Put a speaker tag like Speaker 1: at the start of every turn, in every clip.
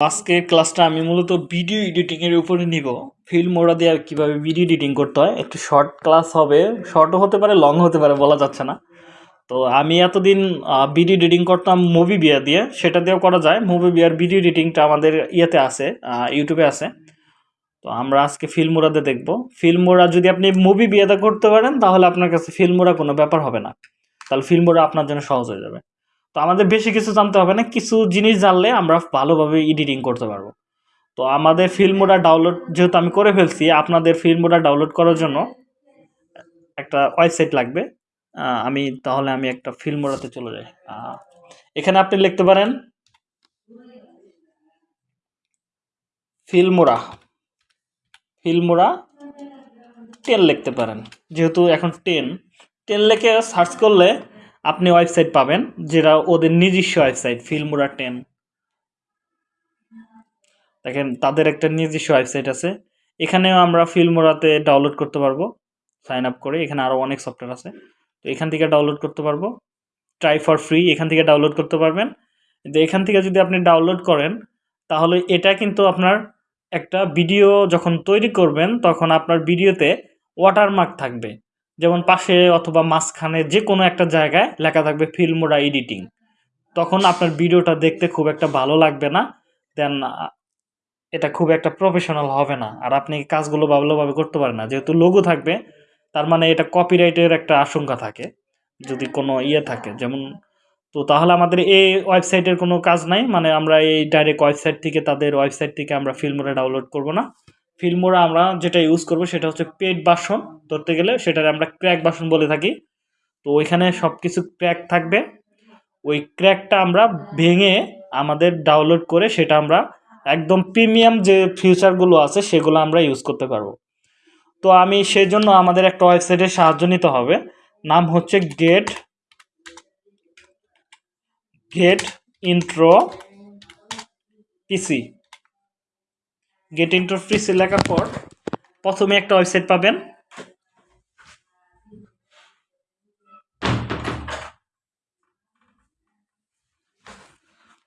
Speaker 1: আজকের ক্লাসটা আমি মূলত ভিডিও এডিটিংয়ের উপরে নিব। ফিল্ম ওরা দিয়ে আর কীভাবে ভিডিও এডিটিং করতে হয়। একটু শর্ট ক্লাস হবে, শর্টও হতে পারে লং হতে পারে, বলা যাচ্ছে না। তো আমি এতদিন ভিডিও এডিটিং করতাম মুভি বিয়া দিয়ে। সেটা দিয়েও করা যায়। মুভি বিয়ার ভিডিও এডিটিংটা আমাদের ইয়েতে আছে ইউটিউবে আছে। তো আমরা আজকে ফিল্মোরাতে দেখব। ফিল্মোরা যদি আপনি মুভি বিয়েতে করতে পারেন, তাহলে আপনার কাছে ফিল্মোরা কোনো ব্যাপার হবে না। তাহলে ফিল্মোরা আপনার জন্য সহজ হয়ে যাবে। তো আমাদের বেশি কিছু জানতে হবে না, কিছু জিনিস জানলে আমরা ভালোভাবে এডিটিং করতে পারব। তো আমাদের ফিল্মোরা ডাউনলোড যেহেতু আমি করে ফেলছি, আপনাদের ফিল্মোরা ডাউনলোড করার জন্য একটা ওয়েবসাইট লাগবে। আমি তাহলে আমি একটা ফিল্ম ফিল্মোরাতে চলে যাই। এখানে আপনি লিখতে পারেন ফিল্মোরা ফিল্মোরা টেন লিখতে পারেন। যেহেতু এখন টেন টেন লিখে সার্চ করলে আপনি ওয়েবসাইট পাবেন, যেটা ওদের নিজস্ব ওয়েবসাইট, ফিল্মোরা টেন। দেখেন, তাদের একটা নিজস্ব ওয়েবসাইট আছে। এখানেও আমরা ফিল্মোরাতে ডাউনলোড করতে পারব সাইন আপ করে। এখানে আরও অনেক সফটওয়্যার আছে। তো এখান থেকে ডাউনলোড করতে পারব। ট্রাই ফর ফ্রি এখান থেকে ডাউনলোড করতে পারবেন। কিন্তু এখান থেকে যদি আপনি ডাউনলোড করেন, তাহলে এটা কিন্তু আপনার একটা ভিডিও যখন তৈরি করবেন, তখন আপনার ভিডিওতে ওয়াটারমার্ক থাকবে। যেমন পাশে অথবা মাঝখানে যে কোনো একটা জায়গায় লেখা থাকবে ফিল্মোরা এডিটিং তখন আপনার ভিডিওটা দেখতে খুব একটা ভালো লাগবে না দেন এটা খুব একটা প্রফেশনাল হবে না। আর আপনি কাজগুলো ভালোভাবে করতে পারেন না। যেহেতু লোগো থাকবে, তার মানে এটা কপিরাইটের একটা আশঙ্কা থাকে, যদি কোনো ইয়ে থাকে। যেমন, তো তাহলে আমাদের এই ওয়েবসাইটের কোনো কাজ নাই। মানে আমরা এই ডাইরেক্ট ওয়েবসাইট থেকে, তাদের ওয়েবসাইট থেকে আমরা ফিল্মোরা ডাউনলোড করব না। ফিল্মোরা আমরা যেটা ইউজ করব সেটা হচ্ছে পেড বাসন। ধরতে গেলে সেটার আমরা ক্র্যাক বাসন বলে থাকি। তো ওইখানে সব কিছু ক্র্যাক থাকবে। ওই ক্র্যাকটা আমরা ভেঙে আমাদের ডাউনলোড করে সেটা আমরা একদম প্রিমিয়াম যে ফিউচারগুলো আছে সেগুলো আমরা ইউজ করতে পারব। তো আমি সেই জন্য আমাদের একটা ওয়েবসাইটের সাহায্য নিতে হবে। নাম হচ্ছে get get intro PC get intro PC লেখার পর প্রথমে একটা ওয়েবসাইট পাবেন।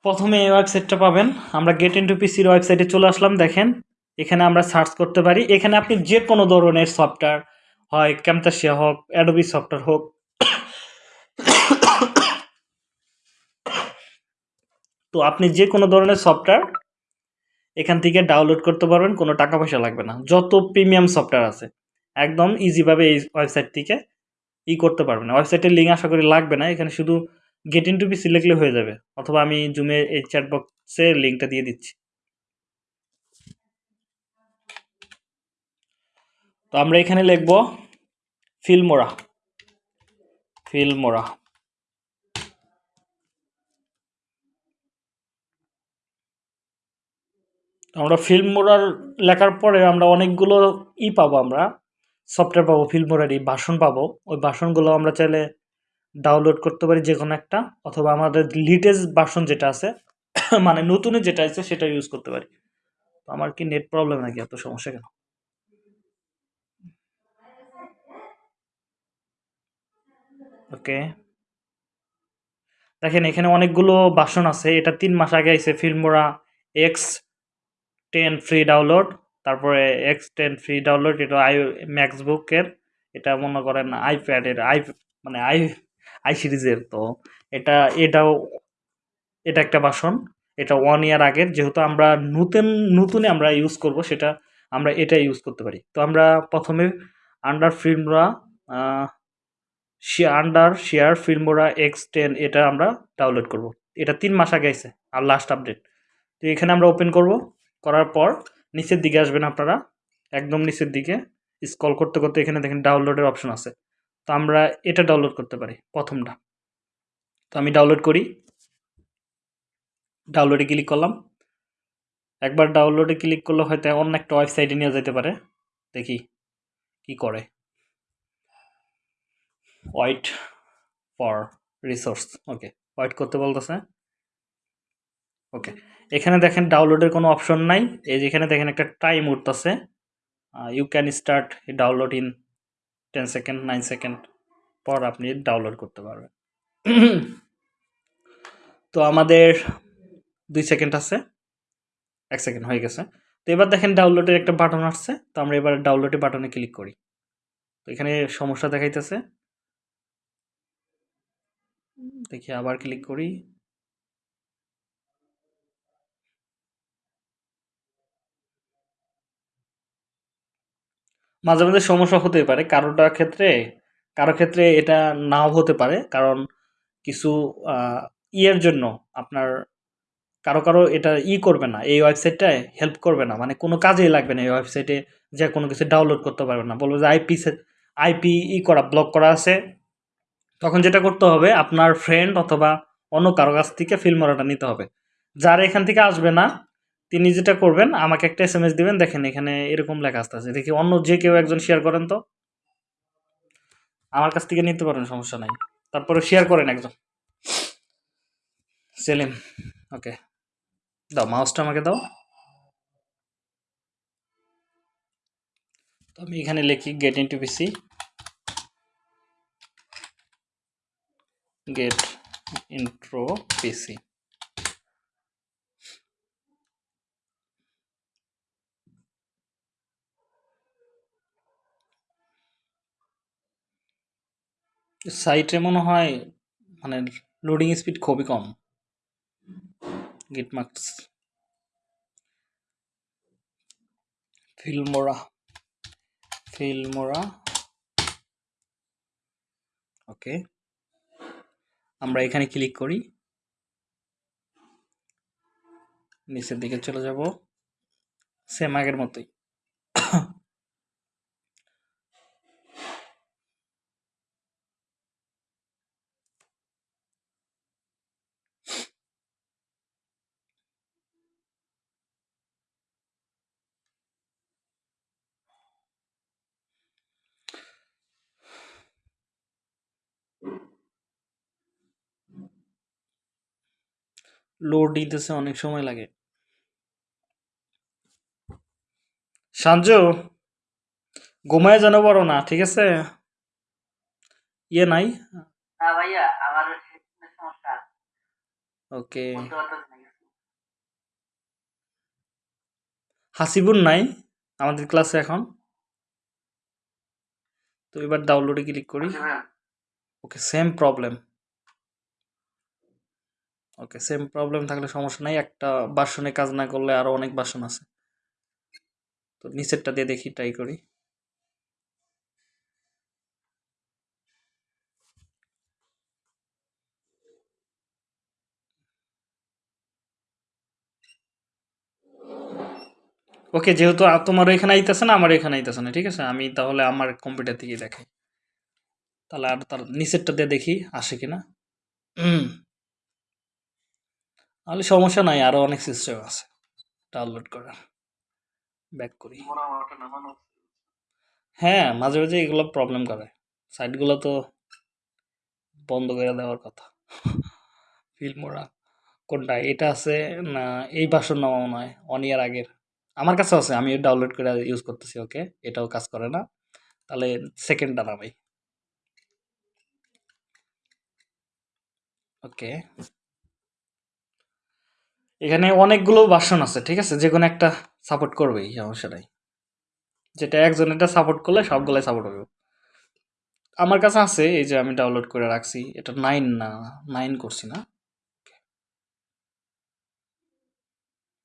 Speaker 1: প্রথমে এই ওয়েবসাইটটা পাবেন। আমরা গেট ইন্টু পিসির ওয়েবসাইটে চলে আসলাম, দেখেন। এখানে আমরা সার্চ করতে পারি। এখানে আপনি যে কোনো ধরনের সফটওয়্যার হয় ক্যামতাসিয়া হোক অ্যাডোবি সফটওয়্যার হোক। তো আপনি যে কোনো ধরনের সফটওয়্যার এখান থেকে ডাউনলোড করতে পারবেন, কোনো টাকা পয়সা লাগবে না। যত প্রিমিয়াম সফটওয়্যার আছে, একদম ইজিভাবে এই ওয়েবসাইট থেকে ই করতে পারবেন। ওয়েবসাইটের লিঙ্ক আশা করি লাগবে না, এখানে শুধু গেট ইন টু পিসি লিখলে হয়ে যাবে, অথবা আমি জুমে এই চ্যাট বক্সে লিঙ্কটা দিয়ে দিচ্ছি। তো আমরা এখানে লিখব ফিল্মোরা ফিল্মোরা আমরা ফিল্মোরার লেখার পরে আমরা অনেকগুলো ই পাবো আমরা সফটওয়্যার পাবো ফিল্ম ফিল্মোরারই ভাষণ পাবো। ওই ভাষণগুলো আমরা চাইলে ডাউনলোড করতে পারি যে কোনো একটা, অথবা আমাদের লিটেস্ট ভার্সন যেটা আছে মানে নতুনে যেটা আছে সেটা ইউজ করতে পারি। তো আমার কি নেট প্রবলেম নাকি? এত সমস্যা কেন? ওকে দেখেন, এখানে অনেকগুলো বাসন আছে। এটা তিন মাস আগে আইছে Filmora X ten free download তারপরে এক্স টেন ফ্রি ডাউনলোড এটা আই ম্যাক্সবুকের এটা মনে করেন আইপ্যাডের আই মানে আই আই সিরিজের তো এটা, এটাও, এটা একটা বাসন, এটা ওয়ান ইয়ার আগের, যেহেতু আমরা নতুন নতুনে আমরা ইউজ করব, সেটা আমরা এটা ইউজ করতে পারি। তো আমরা প্রথমে under Filmora Wondershare Filmora X ten এটা আমরা ডাউনলোড করব। এটা তিন মাস আগে আছে আর লাস্ট আপডেট তো এখানে আমরা ওপেন করব। করার পর নিচের দিকে আসবেন আপনারা, একদম নিচের দিকে। স্কল করতে করতে এখানে দেখেন ডাউনলোডের অপশন আছে। তো আমরা এটা ডাউনলোড করতে পারি, প্রথমটা। তো আমি ডাউনলোড করি। ডাউনলোডে ক্লিক করলাম। একবার ডাউনলোডে ক্লিক করলে হয়তো অন্য একটা ওয়েবসাইটে নিয়ে যেতে পারে। দেখি কি করে। Wait for resource okay wait করতে বলতেছে। ওকে এখানে দেখেন ডাউনলোডের কোনো অপশন নাই। এই যেখানে দেখেন একটা টাইম উঠতেছে you can start download in ten second nine second পর আপনি ডাউনলোড করতে পারবেন। তো আমাদের দুই সেকেন্ড আছে। এক সেকেন্ড হয়ে গেছে। তো এবার দেখেন ডাউনলোডের একটা বাটন আসছে। তো আমরা এবার ডাউনলোডের বাটনে ক্লিক করি। তো এখানে সমস্যা দেখাইতেছে। দেখি আবার ক্লিক করি। মাঝে মাঝে সমস্যা হতেই পারে। কারোটা ক্ষেত্রে, কারও ক্ষেত্রে এটা নাও হতে পারে। কারণ কিছু ইয়ের জন্য আপনার কারও কারও এটা ই করবে না। এই ওয়েবসাইটটায় হেল্প করবে না। মানে কোনো কাজেই লাগবে না এই ওয়েবসাইটে যে কোনো কিছু ডাউনলোড করতে পারবে না। বলব যে আইপি আইপি ই করা ব্লক করা আছে। তখন যেটা করতে হবে, আপনার ফ্রেন্ড অথবা অন্য কারও কাছ থেকে ফিল্মরাটা নিতে হবে। যার এখান থেকে আসবে না তিনি যেটা করবেন, আমাকে একটা এস এম এস দেবেন, দেখেন এখানে এরকম লেখা আসতেছে দেখি অন্য যে কেউ একজন শেয়ার করেন তো। আমার কাছ থেকে নিতে পারেন, সমস্যা নাই। তারপরে শেয়ার করেন একজন। সেলিম ওকে দাও মাউসটা আমাকে দাও। তো আমি এখানে লিখি get into PC get intro PC সাইটে মনে হয় মানে লোডিং স্পিড খুবই কম। গিটমার্কস ফিল্মোরা ফিল্মোরা ওকে আমরা এখানে ক্লিক করি। নিচের দিকে চলে যাব। সেম আগের মতোই। লোড দিতেছে অনেক সময় লাগে। সাঞ্জু ঘুমায় যেন বড় না ঠিক আছে? ইয়ে নাই?
Speaker 2: সমস্যা
Speaker 1: ওকে। হাসিবুর নাই আমাদের ক্লাসে এখন। তো এবার ডাউনলোডে ক্লিক করি। Okay same problem okay same problem থাকলে সমস্যা নাই, একটা বাসনে কাজ না করলে আরও অনেক বাসন আছে। তো নিচেরটা দিয়ে দেখি ট্রাই করি। ওকে যেহেতু তোমার এখানে আইতেছে না, আমার এখানে আইতেছে না, ঠিক আছে? আমি তাহলে আমার কম্পিউটার থেকেই দেখাই। তাহলে আর তার নিচেরটা দিয়ে দেখি, আসে কিনা? তাহলে সমস্যা নাই আরও অনেক সিস্টেম আছে। ডাউনলোড করার ব্যাক করি। হ্যাঁ মাঝে মাঝে এগুলো প্রবলেম করে। সাইটগুলো তো বন্ধ করে দেওয়ার কথা। ফিল্মোরা কোনটা এটা আছে না এই ভাষণ নামাও নয় ওয়ান ইয়ার আগের। আমার কাছে আছে আমি ডাউনলোড করে ইউজ করতেছি ওকে এটাও কাজ করে না। তাহলে সেকেন্ডটা নামাই। ওকে এখানে অনেকগুলো ভার্সন আছে, ঠিক আছে? যে কোনো একটা সাপোর্ট করবেই, সমস্যা নাই। যেটা একজন এটা সাপোর্ট করলে সবগুলাই সাপোর্ট হবে। আমার কাছে আছে, এই যে আমি ডাউনলোড করে রাখছি, এটা নাইন না নাইন করছি না।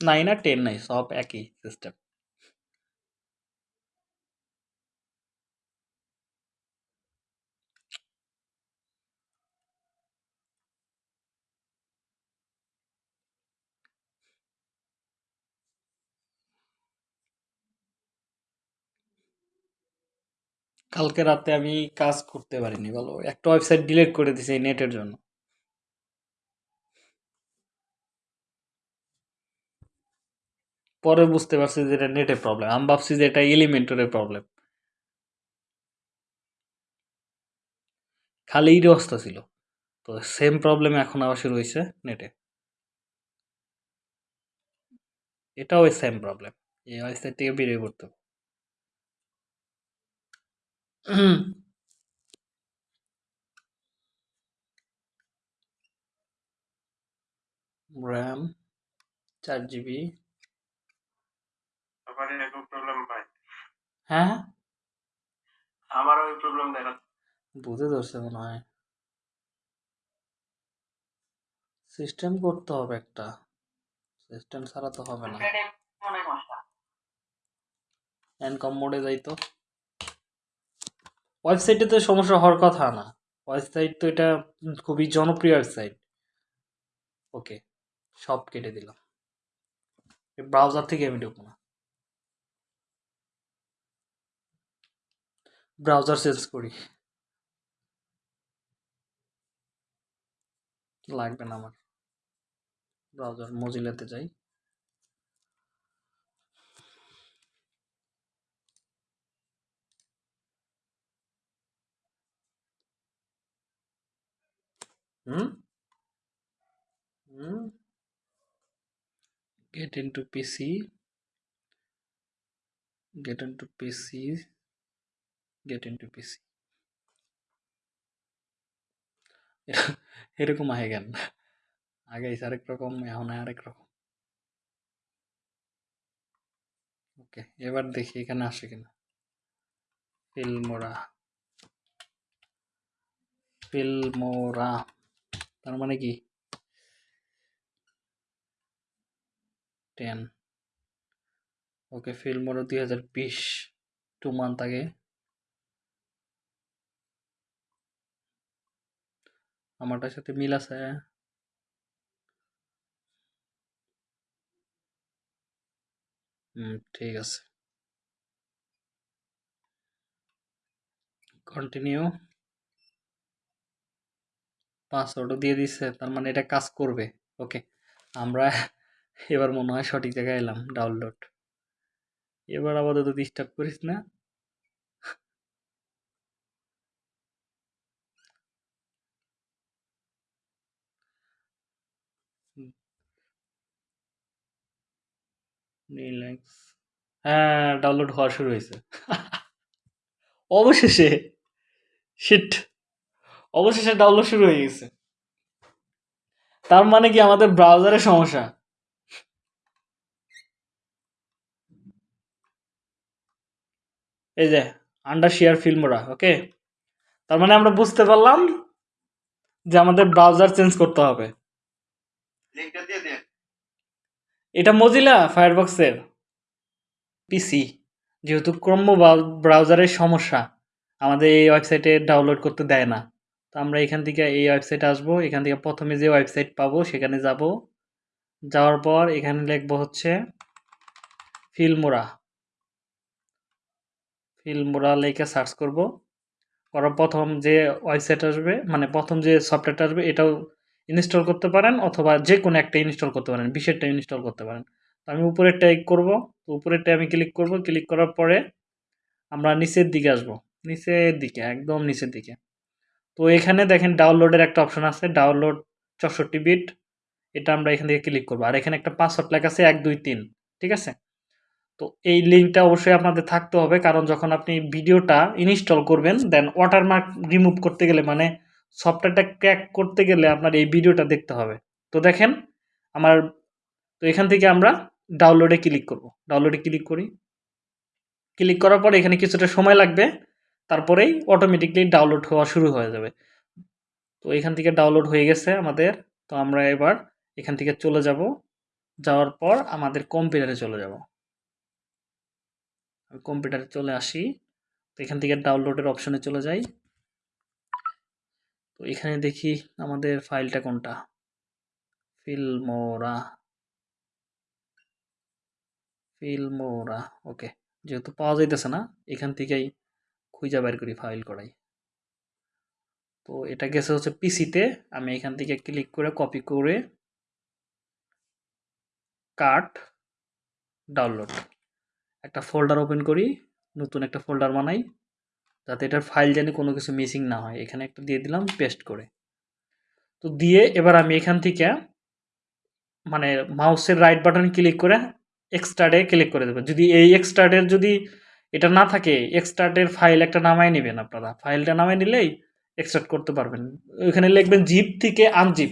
Speaker 1: নাইন আর টেন নাই, সব একই সিস্টেম কালকে রাতে আমি কাজ করতে পারিনি, বলো। একটা ওয়েবসাইট ডিলিট করে দিছি এই নেটের জন্য। পরে বুঝতে পারছি যে এটা নেটের প্রবলেম আমি ভাবছি যে এটা এলিমেন্টরের প্রবলেম খালি এই অবস্থা ছিল। তো সেম প্রবলেম এখন আবার শুরু হয়েছে নেটে এটাও সেম প্রবলেম এই ওয়েবসাইট থেকে বেরিয়ে পড়তে র্যাম চার জিবি
Speaker 3: প্রবলেম ভাই
Speaker 1: হ্যাঁ?
Speaker 3: আমারও ওই প্রবলেম দেখা
Speaker 1: বুঝে ধরছে মনে হয়। সিস্টেম করতে হবে একটা। সিস্টেম ছাড়া তো হবে না। এনকম মোডে যাই তো। ওয়েবসাইটে তো সমস্যা হওয়ার কথা না। ওয়েবসাইট তো এটা খুবই জনপ্রিয় ওয়েবসাইট। ওকে, সব কেটে দিলাম। ব্রাউজার থেকে আমি ঢুকবো না। ব্রাউজার চেঞ্জ করি। লাগবে না আমার। ব্রাউজার মজিলাতে যাই। হুম হুম get into PC get into PC get into PC এরকম আহে কেন আগে এসে আরেক রকম এখন আরেক রকম ওকে এবার দেখি এখানে আসে কিনা ফিল্মোরা ফিল্মোরা তার মানে কি? টেন ওকে ফিল্মোরা দুই হাজার বিশ টু মান্থ আগে। আমারটার সাথে মিল আছে। ঠিক আছে। কন্টিনিউ পাসওয়ার্ডও দিয়ে দিচ্ছে তার মানে এটা কাজ করবে। ওকে, আমরা এবার মনে হয় সঠিক জায়গায় এলাম, ডাউনলোড। এবার আপাতত ডিস্টার্ব করিস না। হ্যাঁ ডাউনলোড হওয়া শুরু হয়েছে। অবশেষে! শিট অবশেষে ডাউনলোড শুরু হয়ে গেছে। তার মানে কি আমাদের ব্রাউজারের সমস্যা? এই যে আন্ডার শেয়ার ফিল্মরা ওকে তার মানে আমরা বুঝতে পারলাম যে আমাদের ব্রাউজার চেঞ্জ করতে হবে। এটা মজিলা ফায়ারবক্সের পিসি যেহেতু ক্রম ব্রাউজারের সমস্যা আমাদের এই ওয়েবসাইটে ডাউনলোড করতে দেয় না। তো আমরা এখান থেকে এই ওয়েবসাইট আসব। এখান থেকে প্রথমে যে ওয়েবসাইট পাবো সেখানে যাব। যাওয়ার পর এখানে লিখব হচ্ছে ফিল্মোরা। ফিল্মোরা লেখে সার্চ করব। করার প্রথম যে ওয়েবসাইট আসবে মানে প্রথম যে সফটওয়্যারটা আসবে, এটাও ইনস্টল করতে পারেন অথবা যে কোনো একটা ইনস্টল করতে পারেন বিশেরটা ইনস্টল করতে পারেন। তো আমি উপরেরটাই করব। তো উপরেরটাই আমি ক্লিক করব। ক্লিক করার পরে আমরা নিচের দিকে আসব। নিচের দিকে, একদম নিচের দিকে। তো এখানে দেখেন ডাউনলোডের একটা অপশন আছে ডাউনলোড চৌষট্টি বিট এটা আমরা এখান থেকে ক্লিক করব। আর এখানে একটা পাসওয়ার্ড লেখা আছে এক, দুই, তিন, ঠিক আছে? তো এই লিঙ্কটা অবশ্যই আপনাদের থাকতে হবে, কারণ যখন আপনি ভিডিওটা ইনস্টল করবেন দেন ওয়াটারমার্ক রিমুভ করতে গেলে মানে সফটওয়্যারটা ক্র্যাক করতে গেলে আপনার এই ভিডিওটা দেখতে হবে। তো দেখেন, আমার তো এখান থেকে আমরা ডাউনলোডে ক্লিক করব। ডাউনলোডে ক্লিক করি। ক্লিক করার পরে এখানে কিছুটা সময় লাগবে। তারপরেই অটোমেটিকলি ডাউনলোড হওয়া শুরু হয়ে যাবে। তো এখান থেকে ডাউনলোড হয়ে গেছে আমাদের। তো আমরা এবার এখান থেকে চলে যাব। যাওয়ার পর আমাদের কম্পিউটারে চলে যাব। কম্পিউটারে চলে আসি। তো এখান থেকে ডাউনলোডের অপশনে চলে যাই। তো এখানে দেখি আমাদের ফাইলটা কোনটা? ফিল্মোরা ফিল্মোরা ওকে যেহেতু পাওয়া যাইতেছে না, এখান থেকেই খুঁজা বের করি ফাইল করাই। তো এটা গেছে হচ্ছে পিসিতে আমি এখান থেকে ক্লিক করে কপি করে কাট ডাউনলোড একটা ফোল্ডার ওপেন করি, নতুন একটা ফোল্ডার বানাই, যাতে এটার ফাইল জানি কোনো কিছু মিসিং না হয়। এখানে একটা দিয়ে দিলাম পেস্ট করে। তো দিয়ে এবার আমি এখান থেকে মানে মাউসের রাইট বাটন ক্লিক করে এক্সট্রাডে ক্লিক করে দেবো। যদি এই এক্সট্রাডের যদি এটা না থাকে এক্সট্রাডের ফাইল একটা নামায় নেবেন আপনারা। ফাইলটা নামায় নিলেই এক্সট্রাক্ট করতে পারবেন। ওইখানে লিখবেন জিপ থেকে আনজিপ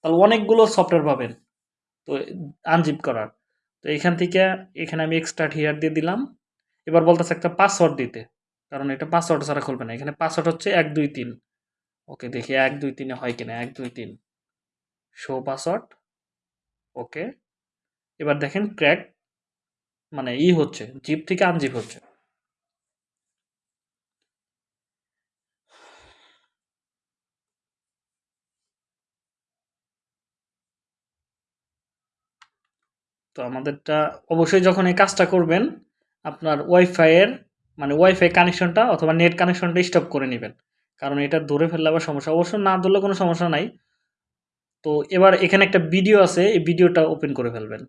Speaker 1: তাহলে অনেকগুলো সফটওয়্যার পাবেন, তো আনজিপ করার। তো এখান থেকে এখানে আমি এক্সট্রাক্ট হিয়ার দিয়ে দিলাম। এবার বলতেছে একটা পাসওয়ার্ড দিতে, কারণ এটা পাসওয়ার্ড ছাড়া খুলবে না। এখানে পাসওয়ার্ড হচ্ছে এক, দুই, তিন। ওকে, দেখি এক, দুই, তিনে হয় কিনা? এক, দুই, তিন। Show password okay. এবার দেখেন ক্র্যাক মানে ই হচ্ছে জিপ থেকে আনজিপ হচ্ছে। তো আমাদেরটা অবশ্যই যখন এই কাজটা করবেন, আপনার ওয়াইফাইয়ের মানে ওয়াইফাই কানেকশনটা অথবা নেট কানেকশনটা স্টপ করে নেবেন। কারণ এটা ধরে ফেললে আবার সমস্যা, অবশ্য না ধরলে কোনো সমস্যা নাই। তো এবার এখানে একটা ভিডিও আছে, এই ভিডিওটা ওপেন করে ফেলবেন।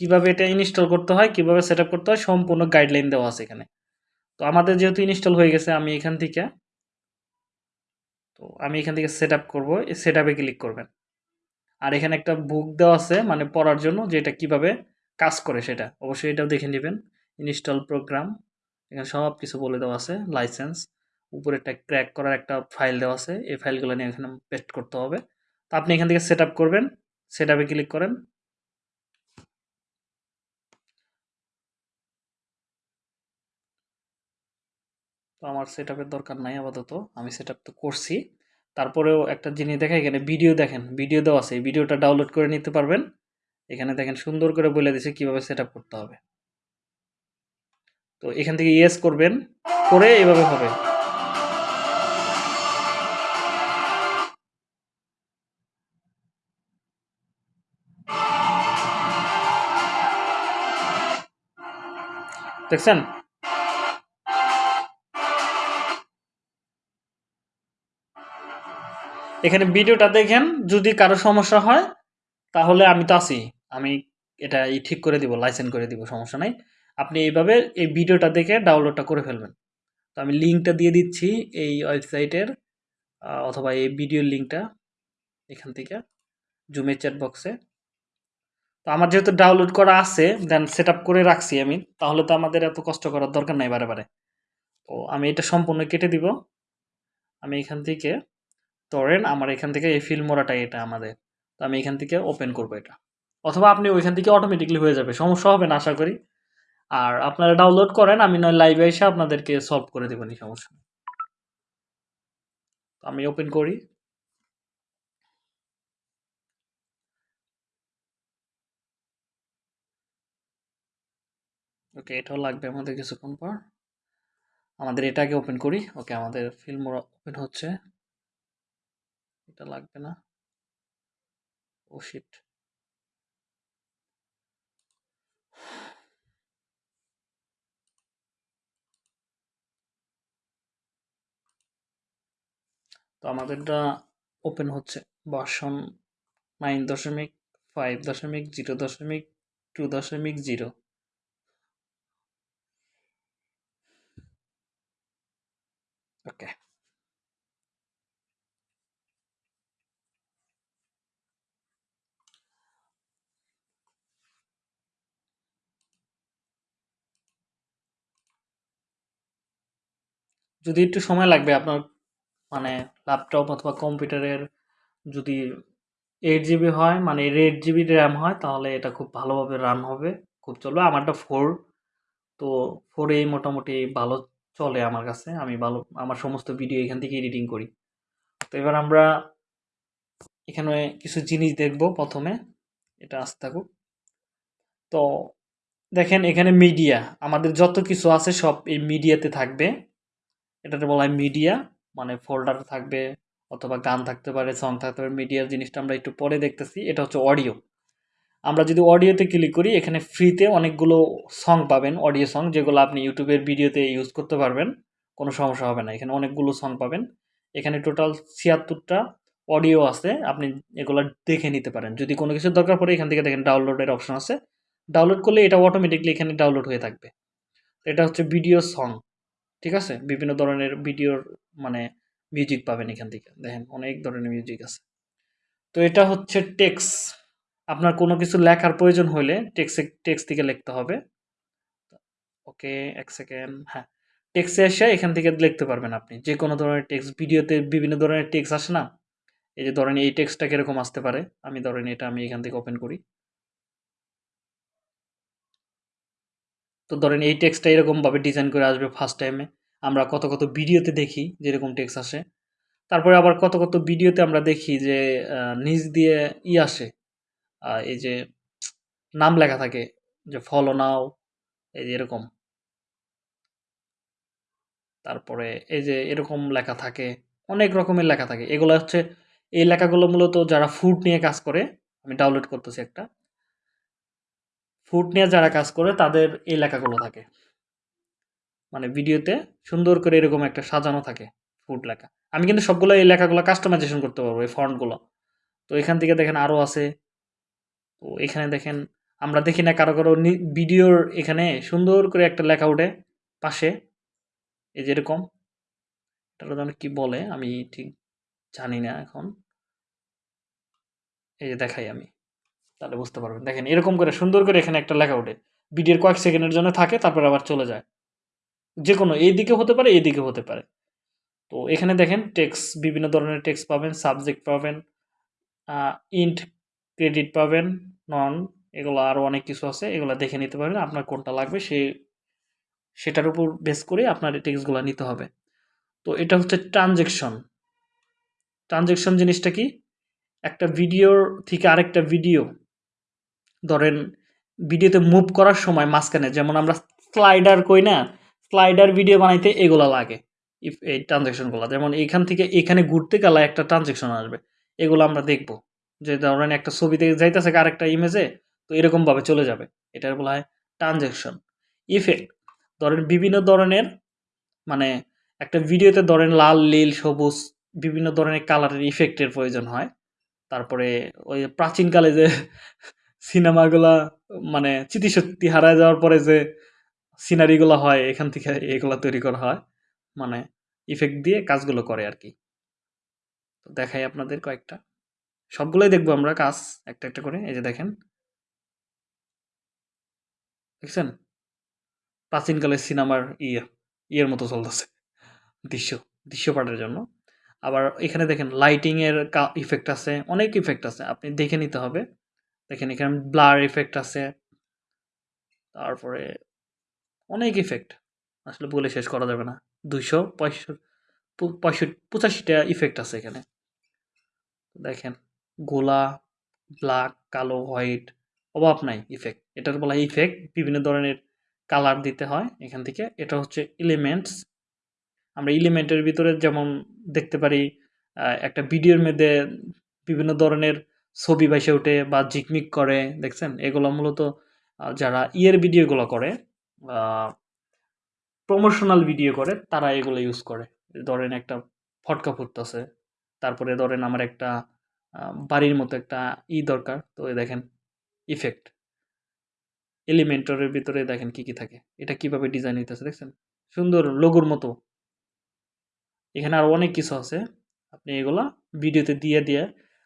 Speaker 1: কীভাবে এটা ইনস্টল করতে হয়, কীভাবে সেট করতে হয়, সম্পূর্ণ গাইডলাইন দেওয়া আছে এখানে। তো আমাদের যেহেতু ইনস্টল হয়ে গেছে, আমি এখান থেকে, তো আমি এখান থেকে সেট আপ করব সেট আপে ক্লিক করবেন। আর এখানে একটা বুক দেওয়া আছে মানে পড়ার জন্য, যে এটা কীভাবে কাজ করে সেটা। অবশ্যই এটাও দেখে নেবেন। ইনস্টল প্রোগ্রাম, এখানে সব কিছু বলে দেওয়া আছে, লাইসেন্স। উপরে একটা ক্র্যাক করার একটা ফাইল দেওয়া আছে, এই ফাইলগুলো নিয়ে এখানে পেস্ট করতে হবে। তো আপনি এখান থেকে সেট করবেন সেট ক্লিক করেন। তো আমার সেট দরকার নাই আপাতত, আমি সেট তো করছি। তারপরেও একটা জিনিস দেখা, এখানে ভিডিও দেখেন ভিডিও দেওয়া আছে ভিডিওটা ডাউনলোড করে নিতে পারবেন। এখানে দেখেন সুন্দর করে বলে দিছে কীভাবে সেট করতে হবে। তো এখান থেকে ইয়েস করবেন, করে এভাবে হবে। দেখছেন? এখানে ভিডিওটা দেখেন, যদি কারও সমস্যা হয়, তাহলে আমি তো আছি। আমি এটা ঠিক করে দিব লাইসেন্স করে দিব, সমস্যা নাই। আপনি এইভাবে এই ভিডিওটা দেখে ডাউনলোডটা করে ফেলবেন। তো আমি লিঙ্কটা দিয়ে দিচ্ছি এই ওয়েবসাইটের অথবা এই ভিডিওর লিঙ্কটা এখান থেকে জুমের চ্যাট বক্সে তো আমার যেহেতু ডাউনলোড করা আছে দেন সেট করে রাখছি আমি, তাহলে তো আমাদের এত কষ্ট করার দরকার নাই বারে বারে। তো আমি এটা সম্পূর্ণ কেটে দিব। আমি এখান থেকে ধরেন আমার এখান থেকে এই ফিল্মোরাটাই এটা আমাদের। তো আমি এখান থেকে ওপেন করব এটা। অথবা আপনি ওইখান থেকে অটোমেটিকলি হয়ে যাবে, সমস্যা হবে না আশা করি। আর আপনারা ডাউনলোড করেন, আমি নয় লাইভে এসে আপনাদেরকে সলভ করে দেবেন এই সমস্যা আমি ওপেন করি। ওকে এটাও লাগবে আমাদের কিছুক্ষণ পর। আমাদের এটাকে ওপেন করি। ওকে আমাদের ফিল্ম ওপেন হচ্ছে। এটা লাগবে না। ও শিট তো আমাদেরটা ওপেন হচ্ছে। ভার্সন নাইন দশমিক ফাইভ দশমিক জিরো দশমিক টু দশমিক জিরো ওকে যদি একটু সময় লাগবে আপনার মানে ল্যাপটপ অথবা কম্পিউটারের যদি এইট জিবি হয় মানে এইট জিবি র্যাম হয়, তাহলে এটা খুব ভালোভাবে রান হবে। খুব চলবে। আমারটা ফোর তো ফোরেই মোটামুটি ভালো চলে আমার কাছে। আমি ভালো, আমার সমস্ত ভিডিও এখান থেকে এডিটিং করি। তো এবার আমরা এখানে কিছু জিনিস দেখব প্রথমে। এটা আসতে থাকুক। তো দেখেন এখানে মিডিয়া আমাদের যত কিছু আছে সব এই মিডিয়াতে থাকবে। এটাতে বলা হয় মিডিয়া মানে ফোল্ডার থাকবে অথবা গান থাকতে পারে সং থাকতে পারে মিডিয়ার জিনিসটা আমরা একটু পরে দেখতেছি, এটা হচ্ছে অডিও আমরা যদি অডিওতে ক্লিক করি, এখানে ফ্রিতে অনেকগুলো সং পাবেন অডিও সং যেগুলো আপনি ইউটিউবের ভিডিওতে ইউজ করতে পারবেন, কোনো সমস্যা হবে না, এখানে অনেকগুলো সং পাবেন। এখানে টোটাল ছিয়াত্তরটা অডিও আছে, আপনি এগুলো দেখে নিতে পারেন। যদি কোনো কিছু দরকার পড়ে, এখান থেকে দেখেন ডাউনলোডের অপশন আছে। ডাউনলোড করলে এটা অটোমেটিকলি এখানে ডাউনলোড হয়ে থাকবে। এটা হচ্ছে ভিডিও সং ঠিক আছে? বিভিন্ন ধরনের ভিডিওর মানে মিউজিক পাবেন এখান থেকে। দেখেন, অনেক ধরনের মিউজিক আছে। তো এটা হচ্ছে টেক্স আপনার কোনো কিছু লেখার প্রয়োজন হলে টেক্সে টেক্স থেকে লিখতে হবে। ওকে এক সেকেন্ড হ্যাঁ টেক্সে এসে এখান থেকে লিখতে পারবেন আপনি। যে কোনো ধরনের টেক্স ভিডিওতে বিভিন্ন ধরনের টেক্স আসে না? এই যে ধরেন এই টেক্সটা কীরকম আসতে পারে? আমি ধরেন এটা আমি এখান থেকে ওপেন করি। তো ধরেন এই টেক্সটটা এরকমভাবে ডিজাইন করে আসবে ফার্স্ট টাইমে আমরা কত কত ভিডিওতে দেখি যেরকম টেক্সট আসে। তারপরে আবার কত কত ভিডিওতে আমরা দেখি যে নিজ দিয়ে ই আসে এই যে নাম লেখা থাকে যে ফলো নাও এই যে এরকম। তারপরে এই যে এরকম লেখা থাকে, অনেক রকমের লেখা থাকে। এগুলো হচ্ছে, এই লেখাগুলো মূলত যারা ফুড নিয়ে কাজ করে, আমি ডাউনলোড করতেছি একটা। ফুড নিয়ে যারা কাজ করে, তাদের এই লেখাগুলো থাকে। মানে ভিডিওতে সুন্দর করে এরকম একটা সাজানো থাকে ফুড লেখা। আমি কিন্তু সবগুলো এই লেখাগুলো কাস্টমাইজেশন করতে পারব, এই ফন্টগুলো। তো এখান থেকে দেখেন আরও আছে। তো এখানে দেখেন, আমরা দেখি না কারও কারও ভিডিওর এখানে সুন্দর করে একটা লেখা উঠে পাশে। এই যেরকম এটা যেন কি বলে, আমি ঠিক জানি না এখন। এই যে দেখাই আমি। তাহলে বুঝতে পারবেন। দেখেন, এরকম করে সুন্দর করে এখানে একটা লেখা ওঠে। ভিডিওর কয়েক সেকেন্ডের জন্য থাকে, তারপর আবার চলে যায়। যে কোনো এই দিকে হতে পারে, এই দিকে হতে পারে। তো এখানে দেখেন টেক্স বিভিন্ন ধরনের টেক্স পাবেন সাবজেক্ট পাবেন ইন্ট ক্রেডিট পাবেন নন এগুলো আরও অনেক কিছু আছে, এগুলো দেখে নিতে পারেন আপনার কোনটা লাগবে, সে, সেটার উপর বেস করে আপনার এই টেক্সটগুলো নিতে হবে। তো এটা হচ্ছে ট্রানজেকশন ট্রানজেকশন জিনিসটা কি? একটা ভিডিওর থেকে আরেকটা ভিডিও ধরেন ভিডিওতে মুভ করার সময় মাঝখানে, যেমন আমরা স্লাইডার কই না স্লাইডার ভিডিও বানাইতে এগুলা লাগে ইফ এই ট্রানজেকশনগুলো যেমন এখান থেকে এখানে ঘুরতে গেলে একটা ট্রানজেকশন আসবে, এগুলো আমরা দেখব। যে ধরেন একটা ছবিতে যাইতেছে আরেকটা ইমেজে তো এরকমভাবে চলে যাবে। এটার বলা হয় ট্রানজেকশন ইফেক্ট ধরেন বিভিন্ন ধরনের মানে একটা ভিডিওতে ধরেন লাল, নীল, সবুজ, বিভিন্ন ধরনের কালারের ইফেক্টের প্রয়োজন হয়। তারপরে ওই প্রাচীনকালে যে সিনেমাগুলা মানে স্মৃতিশক্তি হারায় যাওয়ার পরে যে সিনারিগুলো হয়, এখান থেকে এগুলা তৈরি করা হয় মানে ইফেক্ট দিয়ে কাজগুলো করে আর কি। তো দেখাই আপনাদের কয়েকটা। সবগুলোই দেখব আমরা কাজ, একটা একটা করে, এই যে দেখেন। দেখছেন? প্রাচীনকালের সিনেমার ইয়ে ইয়ের মতো চলতেছে, দৃশ্য দৃশ্যপাটের জন্য। আবার এখানে দেখেন লাইটিংয়ের এর ইফেক্ট আছে, অনেক ইফেক্ট আছে, আপনি দেখে নিতে হবে। দেখেন, এখানে ব্লার ইফেক্ট আছে। তারপরে অনেক ইফেক্ট আসলে বলে শেষ করা যাবে না। দুইশো পঁয়ষট্টি পঁচাশিটা ইফেক্ট আছে এখানে। দেখেন, গোলা ব্ল্যাক কালো হোয়াইট অভাব নাই ইফেক্ট এটার বলা ইফেক্ট বিভিন্ন ধরনের কালার দিতে হয় এখান থেকে। এটা হচ্ছে এলিমেন্টস আমরা এলিমেন্টের ভিতরে যেমন দেখতে পারি একটা ভিডিওর মধ্যে বিভিন্ন ধরনের ছবি বাইসে ওঠে বা ঝিকমিক করে, দেখছেন? এগুলো মূলত যারা ইয়ের ভিডিওগুলো করে প্রমোশনাল ভিডিও করে, তারা এগুলো ইউজ করে। ধরেন একটা ফটকা ফুটতেছে, তারপরে ধরেন আমার একটা বাড়ির মতো একটা ই দরকার, তো দেখেন ইফেক্ট এলিমেন্টরের ভিতরে দেখেন কি কি থাকে, এটা কীভাবে ডিজাইন হইতেছে, দেখছেন? সুন্দর লোগোর মতো। এখানে আরও অনেক কিছু আছে, আপনি এগুলা ভিডিওতে দিয়ে দিয়ে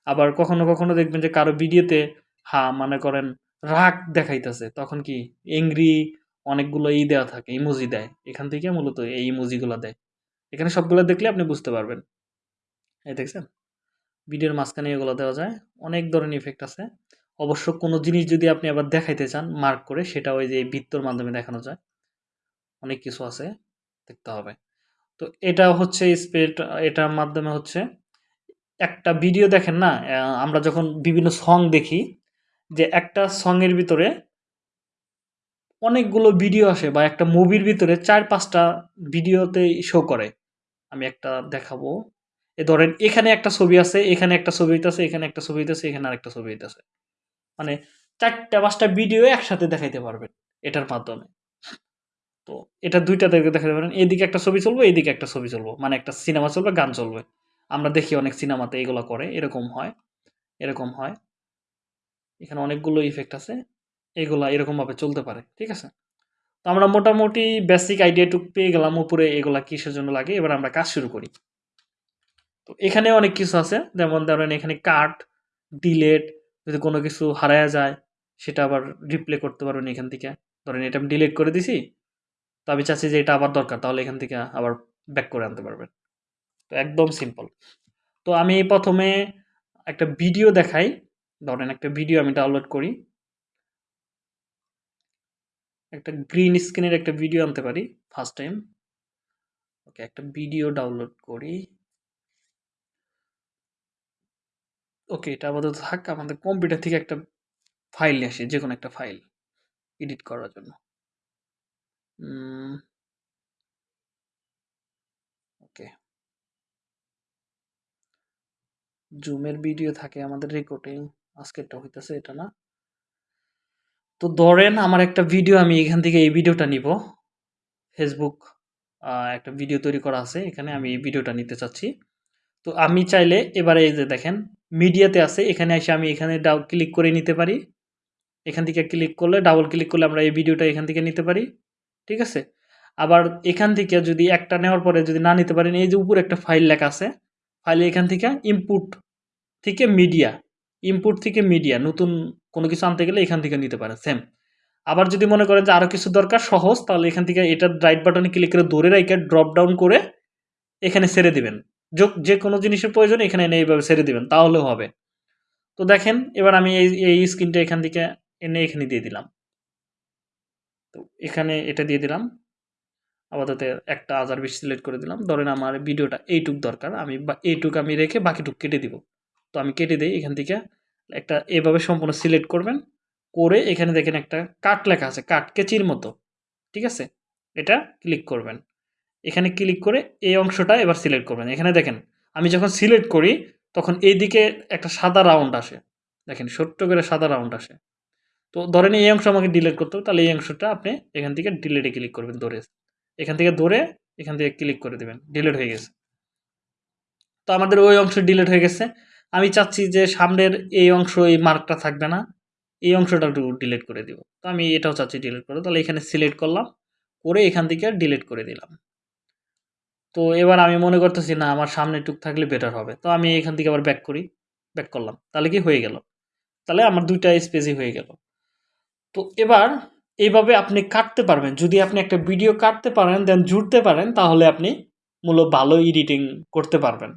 Speaker 1: আবার কখনো কখনো দেখবেন যে কারও ভিডিওতে, হা, মনে করেন রাগ দেখাইতেছে। তখন কি এংরি অনেকগুলো ই দেওয়া থাকে ইমোজি দেয়। এখান থেকে মূলত এই ইমোজিগুলো দেয়। এখানে সবগুলো দেখলে আপনি বুঝতে পারবেন। এই দেখছেন? ভিডিওর মাঝখানে এগুলো দেওয়া যায়। অনেক ধরনের ইফেক্ট আছে। অবশ্য কোনো জিনিস যদি আপনি আবার দেখাইতে চান মার্ক করে, সেটা ওই যে বৃত্তর মাধ্যমে দেখানো যায়। অনেক কিছু আছে, দেখতে হবে। তো এটা হচ্ছে স্পেড এটার মাধ্যমে হচ্ছে একটা ভিডিও দেখেন না? আমরা যখন বিভিন্ন সং দেখি, যে একটা সঙের ভিতরে অনেকগুলো ভিডিও আসে বা একটা মুভির ভিতরে চার পাঁচটা ভিডিওতে শো করে। আমি একটা দেখাবো। এ ধরেন, এখানে একটা ছবি আছে, এখানে একটা ছবি হইতেছে, এখানে একটা ছবি হইতেছে, এখানে আরেকটা ছবি হইতেছে। মানে চারটা পাঁচটা ভিডিও একসাথে দেখাইতে পারবেন এটার মাধ্যমে। তো এটা দুইটা দেখে দেখাতে পারেন। এদিকে একটা ছবি চলবে, এদিকে একটা ছবি চলবো। মানে একটা সিনেমা চলবে, গান চলবে। আমরা দেখি অনেক সিনেমাতে এগুলো করে, এরকম হয় এরকম হয়। এখানে অনেকগুলো ইফেক্ট আছে, এগুলা এরকমভাবে চলতে পারে, ঠিক আছে? তো আমরা মোটামুটি বেসিক আইডিয়াটুক পেয়ে গেলাম উপরে এগুলা কিসের জন্য লাগে, এবার আমরা কাজ শুরু করি। তো এখানে অনেক কিছু আছে, যেমন ধরেন এখানে কাট ডিলেট যদি কোনো কিছু হারায়া যায়, সেটা আবার রিপ্লে করতে পারবেন এখান থেকে। ধরেন এটা আমি ডিলিট করে দিছি, তো আমি চাচ্ছি যে এটা আবার দরকার, তাহলে এখান থেকে আবার ব্যাক করে আনতে পারবেন। তো একদম সিম্পল তো আমি প্রথমে একটা ভিডিও দেখাই। ধরেন একটা ভিডিও আমি ডাউনলোড করি। একটা গ্রিন স্ক্রিনের একটা ভিডিও আনতে পারি ফার্স্ট টাইম ওকে একটা ভিডিও ডাউনলোড করি। ওকে এটা আপাতত থাক, আমাদের কম্পিউটার থেকে একটা ফাইল নিয়ে আসি যে কোনো একটা ফাইল এডিট করার জন্য ওকে জুমের ভিডিও থাকে আমাদের রেকর্ডিং আজকেরটা হইতেছে এটা না? তো ধরেন আমার একটা ভিডিও আমি এখান থেকে এই ভিডিওটা নিব। ফেসবুক একটা ভিডিও তৈরি করা আছে, এখানে আমি এই ভিডিওটা নিতে চাচ্ছি। তো আমি চাইলে এবারে এই যে দেখেন মিডিয়াতে আছে, এখানে এসে আমি এখানে ডাউ ক্লিক করে নিতে পারি। এখান থেকে ক্লিক করলে ডাবল ক্লিক করলে আমরা এই ভিডিওটা এখান থেকে নিতে পারি। ঠিক আছে? আবার এখান থেকে যদি একটা নেওয়ার পরে যদি না নিতে পারেন, এই যে উপরে একটা ফাইল লেখা আছে ফাইলে এখান থেকে ইনপুট থেকে মিডিয়া ইনপুট থেকে মিডিয়া নতুন কোনো কিছু আনতে গেলে এখান থেকে নিতে পারে সেম আবার যদি মনে করেন যে আরও কিছু দরকার, সহজ, তাহলে এখান থেকে এটা রাইট বাটনে ক্লিক করে ধরে রাইকে ড্রপ ডাউন করে এখানে ছেড়ে দিবেন। যে কোনো জিনিসের প্রয়োজন এখানে এনে এইভাবে ছেড়ে দিবেন, তাহলেও হবে। তো দেখেন, এবার আমি এই এই স্ক্রিনটা এখান থেকে এনে এখানে দিয়ে দিলাম। তো এখানে এটা দিয়ে দিলাম। আপাতত একটা আজার বিশ সিলেক্ট করে দিলাম। ধরেন আমার ভিডিওটা এইটুক দরকার, আমি এইটুক আমি রেখে বাকিটুক কেটে দিব। তো আমি কেটে দিই এখান থেকে। একটা এভাবে সম্পূর্ণ সিলেক্ট করবেন। করে এখানে দেখেন একটা কাট লেখা আছে, কাট কেচির মতো। ঠিক আছে? এটা ক্লিক করবেন। এখানে ক্লিক করে এই অংশটা এবার সিলেক্ট করবেন। এখানে দেখেন, আমি যখন সিলেক্ট করি, তখন এইদিকে একটা সাদা রাউন্ড আসে। দেখেন, ছোট্ট করে সাদা রাউন্ড আসে। তো ধরেন এই অংশ আমাকে ডিলেট করতে হবে, তাহলে এই অংশটা আপনি এখান থেকে ডিলিটে ক্লিক করবেন ধরে। এখান থেকে ধরে এখান থেকে ক্লিক করে দেবেন। ডিলেট হয়ে গেছে। তো আমাদের ওই অংশ ডিলেট হয়ে গেছে। আমি চাচ্ছি যে সামনের এই অংশ, এই মার্কটা থাকবে না, এই অংশটা একটু ডিলিট করে দিব। তো আমি এটাও চাচ্ছি ডিলিট করে, তাহলে এখানে সিলেক্ট করলাম, করে এখান থেকে ডিলিট করে দিলাম। তো এবার আমি মনে করতেছি, না, আমার সামনে টুক থাকলে বেটার হবে। তো আমি এখান থেকে আবার ব্যাক করি ব্যাক করলাম, তাহলে কি হয়ে গেল? তাহলে আমার দুইটা স্পেসই হয়ে গেল। তো এবার এইভাবে আপনি কাটতে পারবেন। যদি আপনি একটা ভিডিও কাটতে পারেন দেন জুড়তে পারেন, তাহলে আপনি মূলত ভালো এডিটিং করতে পারবেন।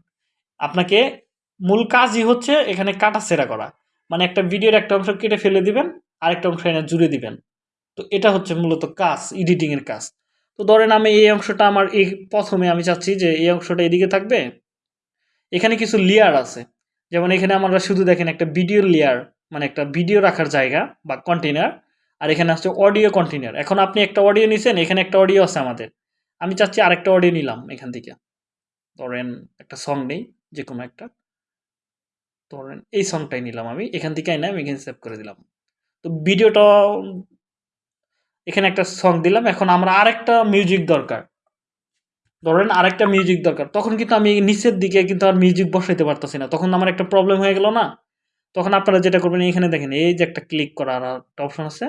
Speaker 1: আপনাকে মূল কাজই হচ্ছে এখানে কাটা সেরা করা। মানে একটা ভিডিওর একটা অংশ কেটে ফেলে দিবেন, আরেকটা অংশ এনে জুড়ে দিবেন। তো এটা হচ্ছে মূলত কাজ এডিটিংয়ের কাজ। তো ধরেন আমি এই অংশটা আমার এই প্রথমে আমি চাচ্ছি যে এই অংশটা এদিকে থাকবে। এখানে কিছু লেয়ার আছে। যেমন এখানে আমরা শুধু দেখেন একটা ভিডিও লেয়ার মানে একটা ভিডিও রাখার জায়গা বা কন্টেনার আর এখানে আছে অডিও কন্টেনার এখন আপনি একটা অডিও নিছেন, এখানে একটা অডিও আছে আমাদের। আমি চাচ্ছি আরেকটা অডিও নিলাম এখান থেকে। ধরেন একটা সং নেই যে কোনো একটা। ধরেন এই সংটাই নিলাম আমি, এখান থেকে এনে আমি এখানে সেভ করে দিলাম। তো ভিডিওটা এখানে একটা সং দিলাম, এখন আমরা আরেকটা মিউজিক দরকার। ধরেন আরেকটা মিউজিক দরকার, তখন কিন্তু আমি নিচের দিকে কিন্তু আর মিউজিক বসাইতে পারতেছি না, তখন আমার একটা প্রবলেম হয়ে গেল না। তখন আপনারা যেটা করবেন, এখানে দেখেন, এই যে একটা ক্লিক করার একটা অপশন আছে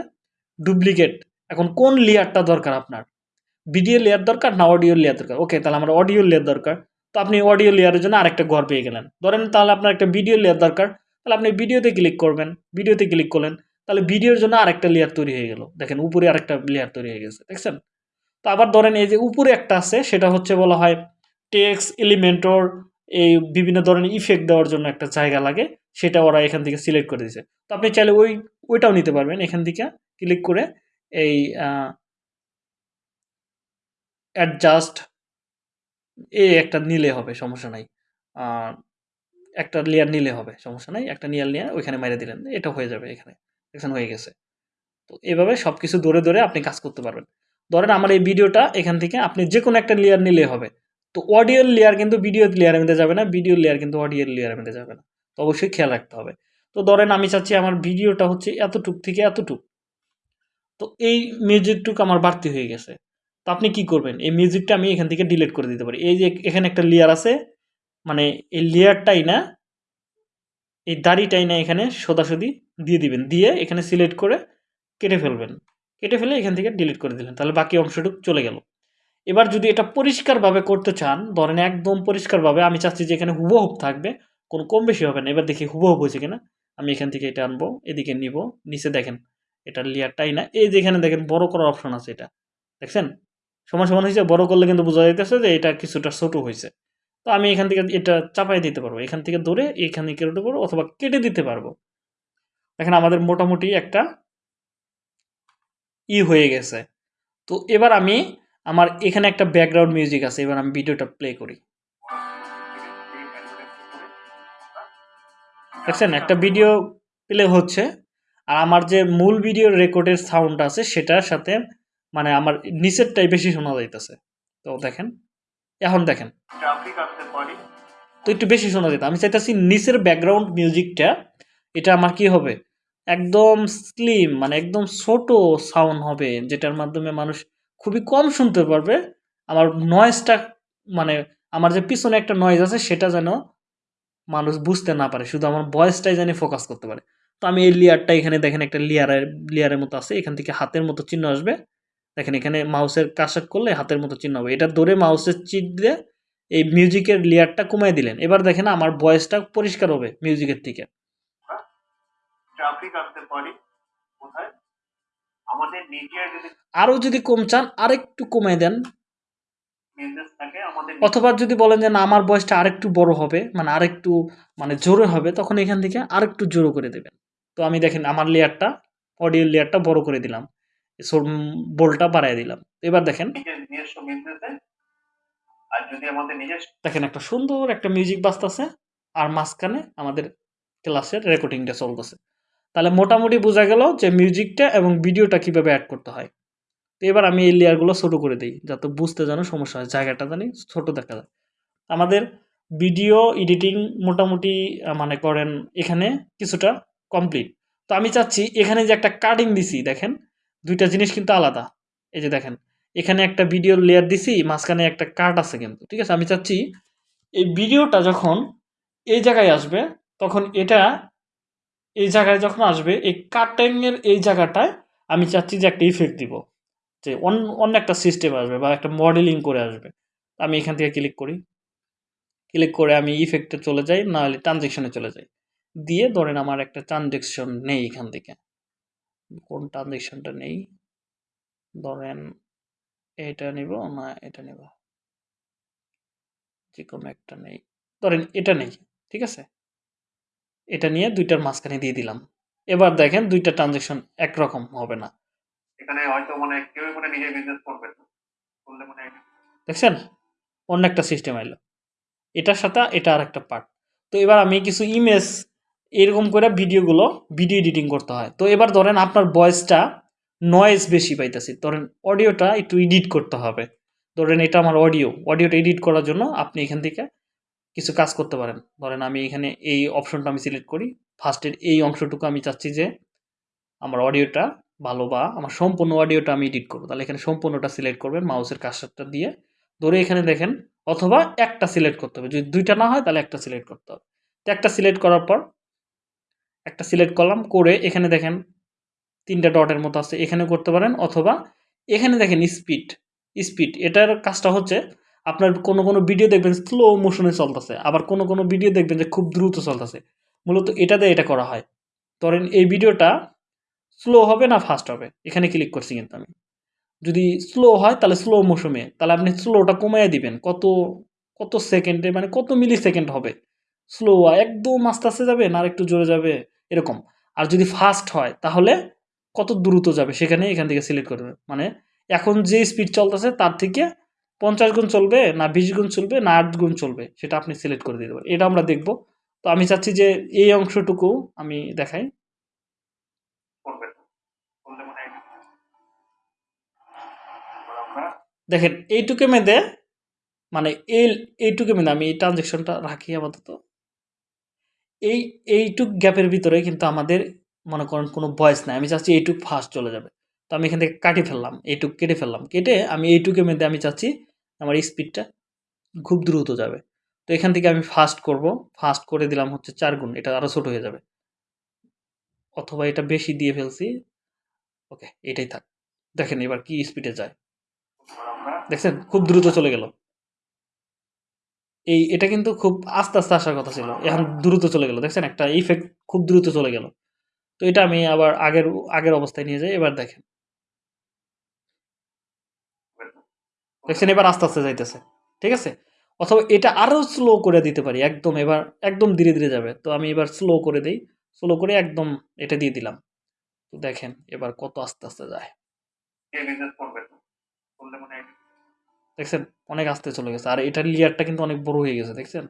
Speaker 1: ডুপ্লিকেট এখন কোন লেয়ারটা দরকার আপনার? ভিডিও লেয়ার দরকার না অডিও লেয়ার দরকার? ওকে তাহলে আমার অডিও লেয়ার দরকার। তো আপনি অডিও লেয়ারের জন্য আরেকটা ঘর পেয়ে গেলেন। ধরেন তাহলে আপনার একটা ভিডিও লেয়ার দরকার। তাহলে আপনি ভিডিওতে ক্লিক করবেন। ভিডিওতে ক্লিক করলেন। তাহলে ভিডিওর জন্য আরেকটা লেয়ার তৈরি হয়ে গেল। দেখেন উপরে আরেকটা লেয়ার তৈরি হয়ে গেছে। দেখছেন? তো আবার ধরেন এই যে উপরে একটা আছে, সেটা হচ্ছে বলা হয় টেক্স এলিমেন্টর এই বিভিন্ন ধরনের ইফেক্ট দেওয়ার জন্য একটা জায়গা লাগে। সেটা ওরা এখান থেকে সিলেক্ট করে দিয়েছে। তো আপনি চাইলে ওই, ওইটাও নিতে পারবেন। এখান থেকে ক্লিক করে এই অ্যাডজাস্ট এ একটা নিলে হবে, সমস্যা নাই। একটা লেয়ার নিলে হবে, সমস্যা নাই। একটা লেয়ার নিয়ে ওইখানে মেরে দিলেন। এটা হয়ে যাবে এখানে। এখানে হয়ে গেছে। তো এভাবে সব কিছু ধরে ধরে আপনি কাজ করতে পারবেন। ধরেন আমার এই ভিডিওটা এখান থেকে আপনি যে কোনো একটা লেয়ার নিলে হবে। তো অডিও লেয়ার কিন্তু ভিডিও লেয়ারের মধ্যে যাবে না ভিডিও লেয়ার কিন্তু অডিও লেয়ারের মধ্যে যাবে না। তো অবশ্যই খেয়াল রাখতে হবে। তো ধরেন আমি চাচ্ছি আমার ভিডিওটা হচ্ছে এতটুক থেকে এতটুক। তো এই মিউজিকটুক আমার বাড়তি হয়ে গেছে। তো আপনি কি করবেন? এই মিউজিকটা আমি এখান থেকে ডিলিট করে দিতে পারি। এই যে এখানে একটা লেয়ার আছে মানে এই লেয়ারটাই না, এই দাড়িটাই না এখানে সোদাসুদি দিয়ে দিবেন। দিয়ে এখানে সিলেক্ট করে কেটে ফেলবেন। কেটে ফেলে এখান থেকে ডিলিট করে দিলেন। তাহলে বাকি অংশটুক চলে গেল। এবার যদি এটা পরিষ্কারভাবে করতে চান, ধরেন একদম পরিষ্কারভাবে, আমি চাচ্ছি যে এখানে হুবহুব থাকবে, কোনো কম বেশি হবে না। এবার দেখি হুবহুব হয়েছে কিনা। আমি এখান থেকে এটা আনব, এদিকে নিব, নিচে দেখেন, এটা লেয়ারটাই না। এই যে এখানে দেখেন বড় করার অপশন আছে এটা। দেখছেন? সমান সমান হয়েছে, বড় করলে কিন্তু বোঝা যাইতেছে যে এটা কিছুটা ছোট হয়েছে। তো আমি এখান থেকে এটা চাপাই দিতে পারব। এখান থেকে ধরে এখানে কেটে পারব অথবা কেটে দিতে পারব। দেখেন আমাদের মোটামুটি একটা ই হয়ে গেছে। তো এবার আমি আমার এখানে একটা ব্যাকগ্রাউন্ড মিউজিক আছে, এবার আমি ভিডিওটা প্লে করি। দেখছেন? একটা ভিডিও প্লে হচ্ছে, আর আমার যে মূল ভিডিও রেকর্ডের সাউন্ড আছে, সেটার সাথে মানে আমার নিচেরটাই বেশি শোনা যাইতেছে। তো দেখেন, এখন দেখেন। তো একটু বেশি শোনা যেত। আমি চাইতেছি নিচের ব্যাকগ্রাউন্ড মিউজিকটা এটা আমার কি হবে? একদম স্লিম মানে একদম ছোট সাউন্ড হবে, যেটার মাধ্যমে মানুষ খুবই কম শুনতে পারবে। আমার নয়েজটা মানে আমার যে পিছনে একটা নয়েজ আছে, সেটা যেন মানুষ বুঝতে না পারে। শুধু আমার ভয়েসটাই যেন ফোকাস করতে পারে। তো আমি এই লেয়ারটা এখানে দেখেন, একটা লেয়ারের লেয়ারের মতো আছে। এখান থেকে হাতের মতো চিহ্ন আসবে। দেখেন এখানে মাউসের কাশাক করলে হাতের মতো চিহ্ন হবে। এটা ধরে মাউসের চিট দিয়ে এই মিউজিকের লেয়ারটা কমায় দিলেন। এবার দেখেন আমার ভয়েসটা পরিষ্কার হবে মিউজিকের থেকে
Speaker 3: যদি
Speaker 1: আরও যদি কম চান আরেকটু কমায় দেন। অথবা যদি বলেন যে না আমার বয়সটা আরেকটু বড় হবে মানে আরেকটু মানে জোরে হবে তখন এখান থেকে আরেকটু জোরে করে দেবেন। তো আমি দেখেন আমার লেয়ারটা অডিও লেয়ারটা বড় করে দিলাম। বোলটা বাড়ায় দিলাম। এবার দেখেন। দেখেন একটা সুন্দর একটা মিউজিক বাজতেছে আর মাঝখানে আমাদের ক্লাসের রেকর্ডিংটা চলতেছে। তাহলে মোটামুটি বোঝা গেল যে মিউজিকটা এবং ভিডিওটা কীভাবে অ্যাড করতে হয়। তো এবার আমি এই লেয়ারগুলো ছোট করে দিই যাতে বুঝতে যেন সমস্যা হয় জায়গাটা জানি ছোটো দেখা যায়। আমাদের ভিডিও এডিটিং মোটামুটি মানে করেন এখানে কিছুটা কমপ্লিট তো আমি চাচ্ছি এখানে যে একটা কাটিং দিছি দেখেন। দুইটা জিনিস কিন্তু আলাদা। এই যে দেখেন, এখানে একটা ভিডিও লেয়ার দিছি, মাঝখানে একটা কাট আছে কিন্তু, ঠিক আছে? আমি চাচ্ছি, এই ভিডিওটা যখন এই জায়গায় আসবে, তখন এটা এই জায়গায় যখন আসবে, এই কাটিংয়ের এই জায়গাটায় আমি চাচ্ছি যে একটা ইফেক্ট দিব। যে অন্য অন্য একটা সিস্টেম আসবে বা একটা মডেলিং করে আসবে। আমি এখান থেকে ক্লিক করি। ক্লিক করে আমি ইফেক্টে চলে যাই না হলে ট্রানজেকশনে চলে যাই। দিয়ে ধরেন আমার একটা ট্রানজেকশন নেই এখান থেকে। কোন ট্রানজেকশনটা নেই। ধরেন এটা নিব না এটা নিব। যে কোনো একটা নেই। ধরেন এটা নেই ঠিক আছে? এটা নিয়ে দুইটার মাঝখানে দিয়ে দিলাম। এবার দেখেন দুইটা ট্রানজেকশন একরকম হবে না।
Speaker 3: এখানে হয়তো মানে কেউ মানে বিজনেস করবে না। করলে মানে
Speaker 1: দেখছেন? অন্য একটা সিস্টেম আইলো এটার সাথে এটা আর একটা পার্ট তো এবার আমি কিছু ইমেজ এরকম করে ভিডিওগুলো ভিডিও এডিটিং করতে হয়। তো এবার ধরেন আপনার ভয়েসটা নয়েজ বেশি পাইতেছি। ধরেন অডিওটা একটু এডিট করতে হবে। ধরেন এটা আমার অডিও অডিওটা এডিট করার জন্য আপনি এখান থেকে কিছু কাজ করতে পারেন। ধরেন আমি এখানে এই অপশনটা আমি সিলেক্ট করি। ফার্স্টের এই অংশটুকু আমি চাচ্ছি যে আমার অডিওটা ভালো বা আমার সম্পূর্ণ অডিওটা আমি এডিট করব। তাহলে এখানে সম্পূর্ণটা সিলেক্ট করবেন মাউসের কাজটা দিয়ে। ধরে এখানে দেখেন, অথবা একটা সিলেক্ট করতে হবে। যদি দুইটা না হয় তাহলে একটা সিলেক্ট করতে হবে। তো একটা সিলেক্ট করার পর একটা সিলেক্ট করলাম, করে এখানে দেখেন তিনটা ডটের মতো আছে এখানে করতে পারেন অথবা এখানে দেখেন স্পিড স্পিড এটার কাজটা হচ্ছে আপনার কোনো কোনো ভিডিও দেখবেন স্লো মোশনে চলতেছে, আবার কোনো কোনো ভিডিও দেখবেন যে খুব দ্রুত চলতেছে। মূলত এটা দিয়ে এটা করা হয়। ধরেন এই ভিডিওটা স্লো হবে না ফাস্ট হবে? এখানে ক্লিক করছি কিন্তু আমি। যদি স্লো হয় তাহলে স্লো মোশনে তাহলে আপনি স্লোটা কমিয়ে দিবেন। কত কত সেকেন্ডে মানে কত মিলি সেকেন্ড হবে স্লো একদম আস্তে আস্তে যাবে না আর একটু জোরে যাবে? এরকম। আর যদি ফাস্ট হয়, তাহলে কত দ্রুত যাবে সেখানে এখান থেকে সিলেক্ট করবে মানে এখন যে স্পিড চলতেছে, তার থেকে পঞ্চাশ গুণ চলবে, না বিশ গুণ চলবে, না আট গুণ চলবে, সেটা আপনি সিলেক্ট করে দিতে পারেন এটা আমরা দেখব। তো আমি চাচ্ছি যে এই অংশটুকু আমি দেখাই। দেখেন, এইটুকু মেঁধে মানে এই, এইটুকু মেঁধে আমি এই ট্রানজেকশনটা রাখি আপাতত। এই, এইটুক গ্যাপের ভিতরে কিন্তু আমাদের, মনে করেন, কোনো ভয়েস নাই। আমি চাচ্ছি এইটুক ফাস্ট চলে যাবে। তো আমি এখান থেকে কাটি ফেললাম, এইটুক কেটে ফেললাম। কেটে আমি এইটুকের মধ্যে আমি চাচ্ছি আমার স্পিডটা খুব দ্রুত যাবে। তো এখান থেকে আমি ফাস্ট করব। ফাস্ট করে দিলাম হচ্ছে চার গুণ। এটা আরও ছোট হয়ে যাবে। অথবা এটা বেশি দিয়ে ফেলছি। ওকে, এটাই থাক। দেখেন এবার কি স্পিডে যায়। দেখছেন? খুব দ্রুত চলে গেল। এই এটা কিন্তু খুব আস্তে আস্তে আসার কথা ছিল। এখন দ্রুত চলে গেল। দেখছেন? একটা ইফেক্ট খুব দ্রুত চলে গেল। তো এটা আমি আবার আগের আগের অবস্থায় নিয়ে যাই। এবার দেখেন। দেখছেন? এবার আস্তে আস্তে যাইতেছে। ঠিক আছে? অথবা এটা আরও স্লো করে দিতে পারি। একদম এবার একদম ধীরে ধীরে যাবে। তো আমি এবার স্লো করে দিই। স্লো করে একদম এটা দিয়ে দিলাম। তো দেখেন এবার কত আস্তে আস্তে যায়। দেখছেন? অনেক আস্তে চলে গেছে। আর এটার লেয়ারটা কিন্তু অনেক বড় হয়ে গেছে, দেখছেন?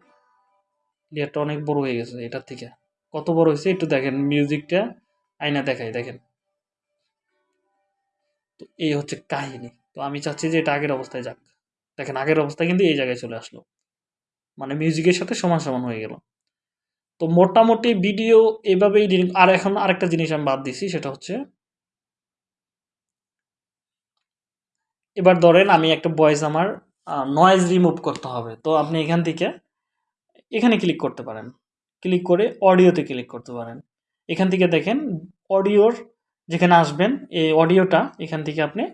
Speaker 1: লেয়ারটা অনেক বড় হয়ে গেছে এটার থেকে। কত বড় হয়েছে একটু দেখেন মিউজিকটা আয়না দেখাই দেখেন। তো এই হচ্ছে কাহিনী। তো আমি চাচ্ছি যে এটা আগের অবস্থায় যাক। দেখেন, আগের অবস্থায় কিন্তু এই জায়গায় চলে আসলো। মানে মিউজিকের সাথে সমান সমান হয়ে গেল। তো মোটামুটি ভিডিও এভাবেই আর এখন আরেকটা জিনিস আমি বাদ দিছি, সেটা হচ্ছে এবার ধরেন আমি একটা ভয়েস আমার নয়েজ রিমুভ করতে হবে। তো আপনি এখান থেকে এখানে ক্লিক করতে পারেন। ক্লিক করে অডিওতে ক্লিক করতে পারেন। এখান থেকে দেখেন অডিওর যেখানে আসবেন, এই অডিওটা এখান থেকে আপনি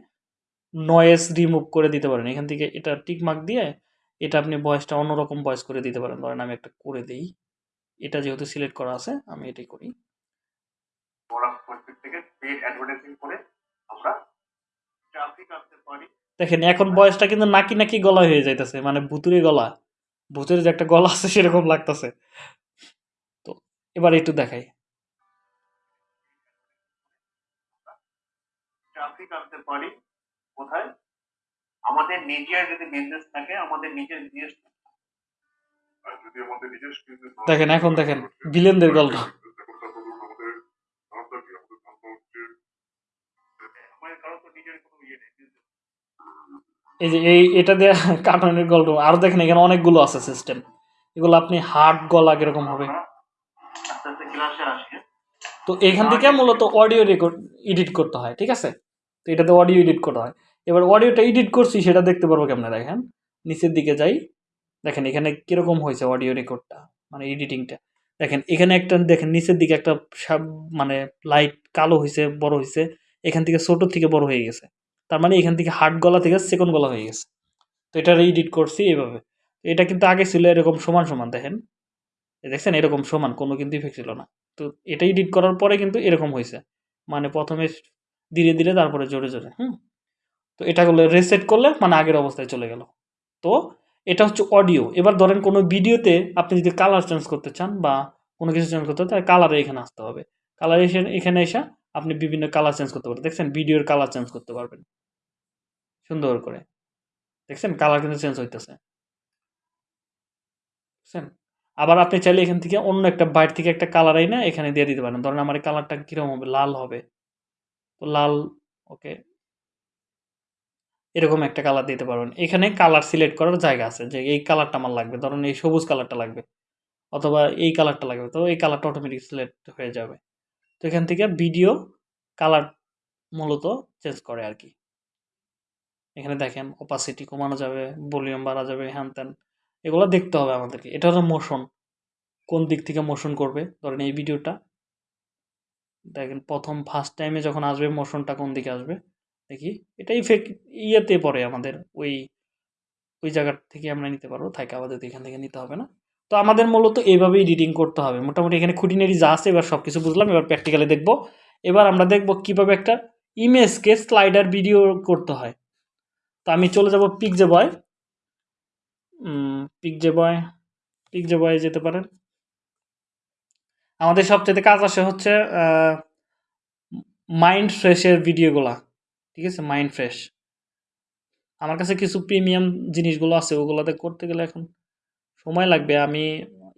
Speaker 1: নয়েজ রিমুভ করে দিতে পারেন। এখান থেকে এটা টিকমার্ক দিয়ে এটা আপনি ভয়েসটা অন্যরকম ভয়েস করে দিতে পারেন। ধরেন আমি একটা করে দিই। এটা যেহেতু সিলেক্ট করা আছে, আমি এটাই করি।
Speaker 3: থেকে পেড অ্যাডভার্টাইজিং করে আমরা ট্রাফিক পারি।
Speaker 1: দেখেন এখন বয়সটা কিন্তু নাকি নাকি গলা হয়ে যাইতেছে মানে ভুতুরে গলা ভূতের যে একটা গলা আছে সেরকম লাগতেছে তো এবার একটু দেখাই
Speaker 3: পারি কোথায় আমাদের নিজের যদি বিজনেস থাকে আমাদের নিজের
Speaker 1: দেখেন, এখন দেখেন,
Speaker 4: তাহলে
Speaker 1: ভিলেনদের গল্প।
Speaker 3: কারও তো নিজের কোনো ইয়ে নেই
Speaker 1: এই যে এই এটা দিয়ে কার্টুনের গল্প। দেখেন এখানে অনেকগুলো আছে সিস্টেম এগুলো আপনি হার্ড গলা কীরকম হবে? তো এখান থেকে মূলত অডিও রেকর্ড এডিট করতে হয় ঠিক আছে? তো এটাতে অডিও এডিট করতে হয়। এবার অডিওটা এডিট করছি সেটা দেখতে পারব কেমনে? দেখেন নিচের দিকে যাই। দেখেন এখানে কীরকম হয়েছে অডিও রেকর্ডটা মানে এডিটিংটা দেখেন এখানে একটা দেখেন নিচের দিকে একটা সাব- মানে লাইট কালো হয়েছে বড় হয়েছে এখান থেকে ছোট থেকে বড় হয়ে গেছে। তার মানে এখান থেকে হার্ড গলা থেকে সেকেন্ড গলা হয়ে গেছে। তো এটা এডিট করছি এইভাবে এটা কিন্তু আগে ছিল এরকম সমান সমান, দেখেন। দেখছেন, এরকম সমান, কোনো কিন্তু ইফেক্ট ছিল না। তো এটা এডিট করার পরে কিন্তু এরকম হয়েছে। মানে প্রথমে ধীরে ধীরে তারপরে জোরে জোরে, হুম? তো এটা করলে রেসেট করলে মানে আগের অবস্থায় চলে গেল। তো এটা হচ্ছে অডিও এবার ধরেন কোনো ভিডিওতে আপনি যদি কালার চেঞ্জ করতে চান বা কোনো কিছু চেঞ্জ করতে তাহলে কালারে এখানে আসতে হবে। কালার এসে, এখানে এসে আপনি বিভিন্ন কালার চেঞ্জ করতে পারবেন। দেখছেন ভিডিওর কালার চেঞ্জ করতে পারবেন। সুন্দর করে। দেখছেন? কালার কিন্তু চেঞ্জ হইতেছে। বুঝছেন আবার আপনি চাইলে এখান থেকে অন্য একটা বাইর থেকে একটা কালার আই না এখানে দিয়ে দিতে পারেন। ধরেন আমার কালারটা কীরকম হবে? লাল হবে। তো লাল, ওকে। এরকম একটা কালার দিতে পারবেন। এখানে কালার সিলেক্ট করার জায়গা আছে যে এই কালারটা আমার লাগবে। ধরুন এই সবুজ কালারটা লাগবে। অথবা এই কালারটা লাগবে। তো এই কালারটা অটোমেটিক সিলেক্ট হয়ে যাবে। তো এখান থেকে ভিডিও কালার মূলত চেঞ্জ করে আর কি এখানে দেখেন অপাসিটি কমানো যাবে ভলিউম বাড়া যাবে, হ্যান ত্যান, এগুলো দেখতে হবে আমাদেরকে। এটা হলো মোশন কোন দিক থেকে মোশন করবে? ধরেন এই ভিডিওটা দেখেন প্রথম ফার্স্ট টাইমে যখন আসবে মোশনটা কোন দিকে আসবে? দেখি, এটা ইফেক্ট ইয়েতে পড়ে আমাদের, ওই ওই জায়গার থেকে আমরা নিতে পারব থাকে আমাদের এখান থেকে নিতে হবে না? তো আমাদের মূলত এইভাবেই রিডিং করতে হবে। মোটামুটি এখানে খুঁটিনাটি যা আছে, এবার সব কিছু বুঝলাম, এবার প্র্যাকটিক্যালি দেখব। এবার আমরা দেখব কীভাবে একটা ইমেজকে স্লাইডার ভিডিও করতে হয়। তো আমি চলে যাব পিকজে বয় পিকজে বয় পিকজে বয়ে যেতে পারেন। আমাদের সবচেয়ে কাজ আসে হচ্ছে মাইন্ড ফ্রেশের ভিডিওগুলা ঠিক আছে? মাইন্ড ফ্রেশ আমার কাছে কিছু প্রিমিয়াম জিনিসগুলো আছে, ওগুলোতে করতে গেলে এখন সময় লাগবে, আমি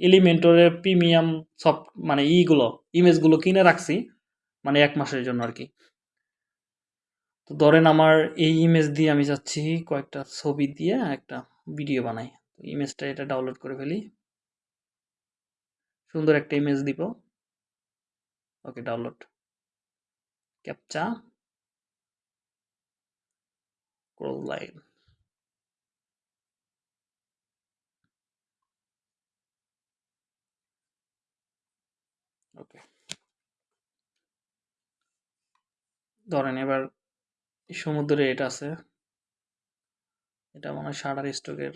Speaker 1: এলিমেন্টরের প্রিমিয়াম সব মানে ইগুলো, ইমেজগুলো কিনে রাখছি মানে এক মাসের জন্য আর কি তো ধরেন আমার এই ইমেজ দিয়ে আমি যাচ্ছি, কয়েকটা ছবি দিয়ে একটা ভিডিও বানাই। ইমেজটা এটা ডাউনলোড করে ফেলি। সুন্দর একটা ইমেজ দিব। Okay download captcha crawl line okay ধরেন এবার সমুদ্রে এটা আছে। এটা মনে হয় শাটার স্টকের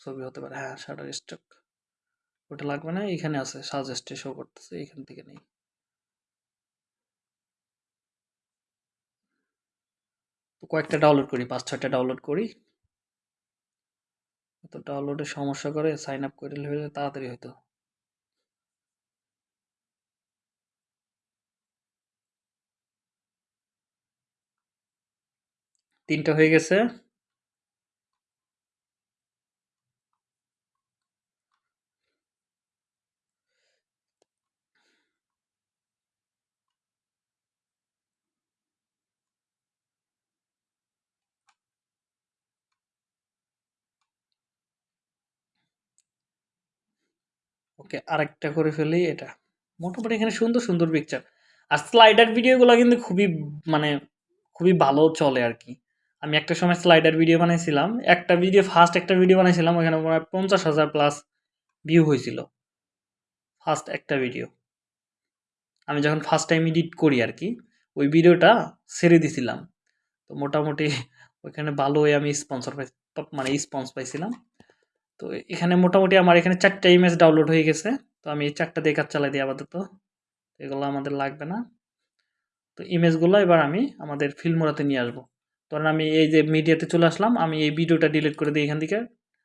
Speaker 1: ছবি হতে পারে। হ্যাঁ শাটার স্টক ওটা লাগবে না, এখানে আছে। সাজেস্টে শো করতেছে, এখান থেকে নেই। কয়েকটা ডাউনলোড করি, পাঁচ ছয়টা ডাউনলোড করি। তো ডাউনলোডে সমস্যা করে সাইন আপ করে তাড়াতাড়ি হতো তিনটা হয়ে গেছে। ওকে, আরেকটা করে ফেলি এটা। মোটামুটি এখানে সুন্দর সুন্দর পিকচার আর স্লাইডার ভিডিওগুলো কিন্তু খুবই মানে খুবই ভালো চলে আর কি। আমি একটা সময় স্লাইডার ভিডিও বানাইছিলাম। একটা ভিডিও ফার্স্ট একটা ভিডিও বানাইছিলাম ওখানে প্রায় পঞ্চাশ হাজার প্লাস ভিউ হয়েছিল ফার্স্ট একটা ভিডিও আমি যখন ফার্স্ট টাইম এডিট করি আর কি, ওই ভিডিওটা ছেড়ে দিছিলাম। তো মোটামুটি ওইখানে ভালোই আমি স্পন্সর পাই মানে স্পন্স পাইছিলাম। তো এখানে মোটামুটি আমার এখানে চারটা ইমেজ ডাউনলোড হয়ে গেছে। তো আমি এই চারটা দিয়ে কাজ চালাই দিই আপাতত। এগুলো আমাদের লাগবে না। তো ইমেজগুলো এবার আমি আমাদের ফিল্মোরাতে নিয়ে আসব। ধরেন আমি এই যে মিডিয়াতে চলে আসলাম, আমি এই ভিডিওটা ডিলিট করে দিই এখান থেকে।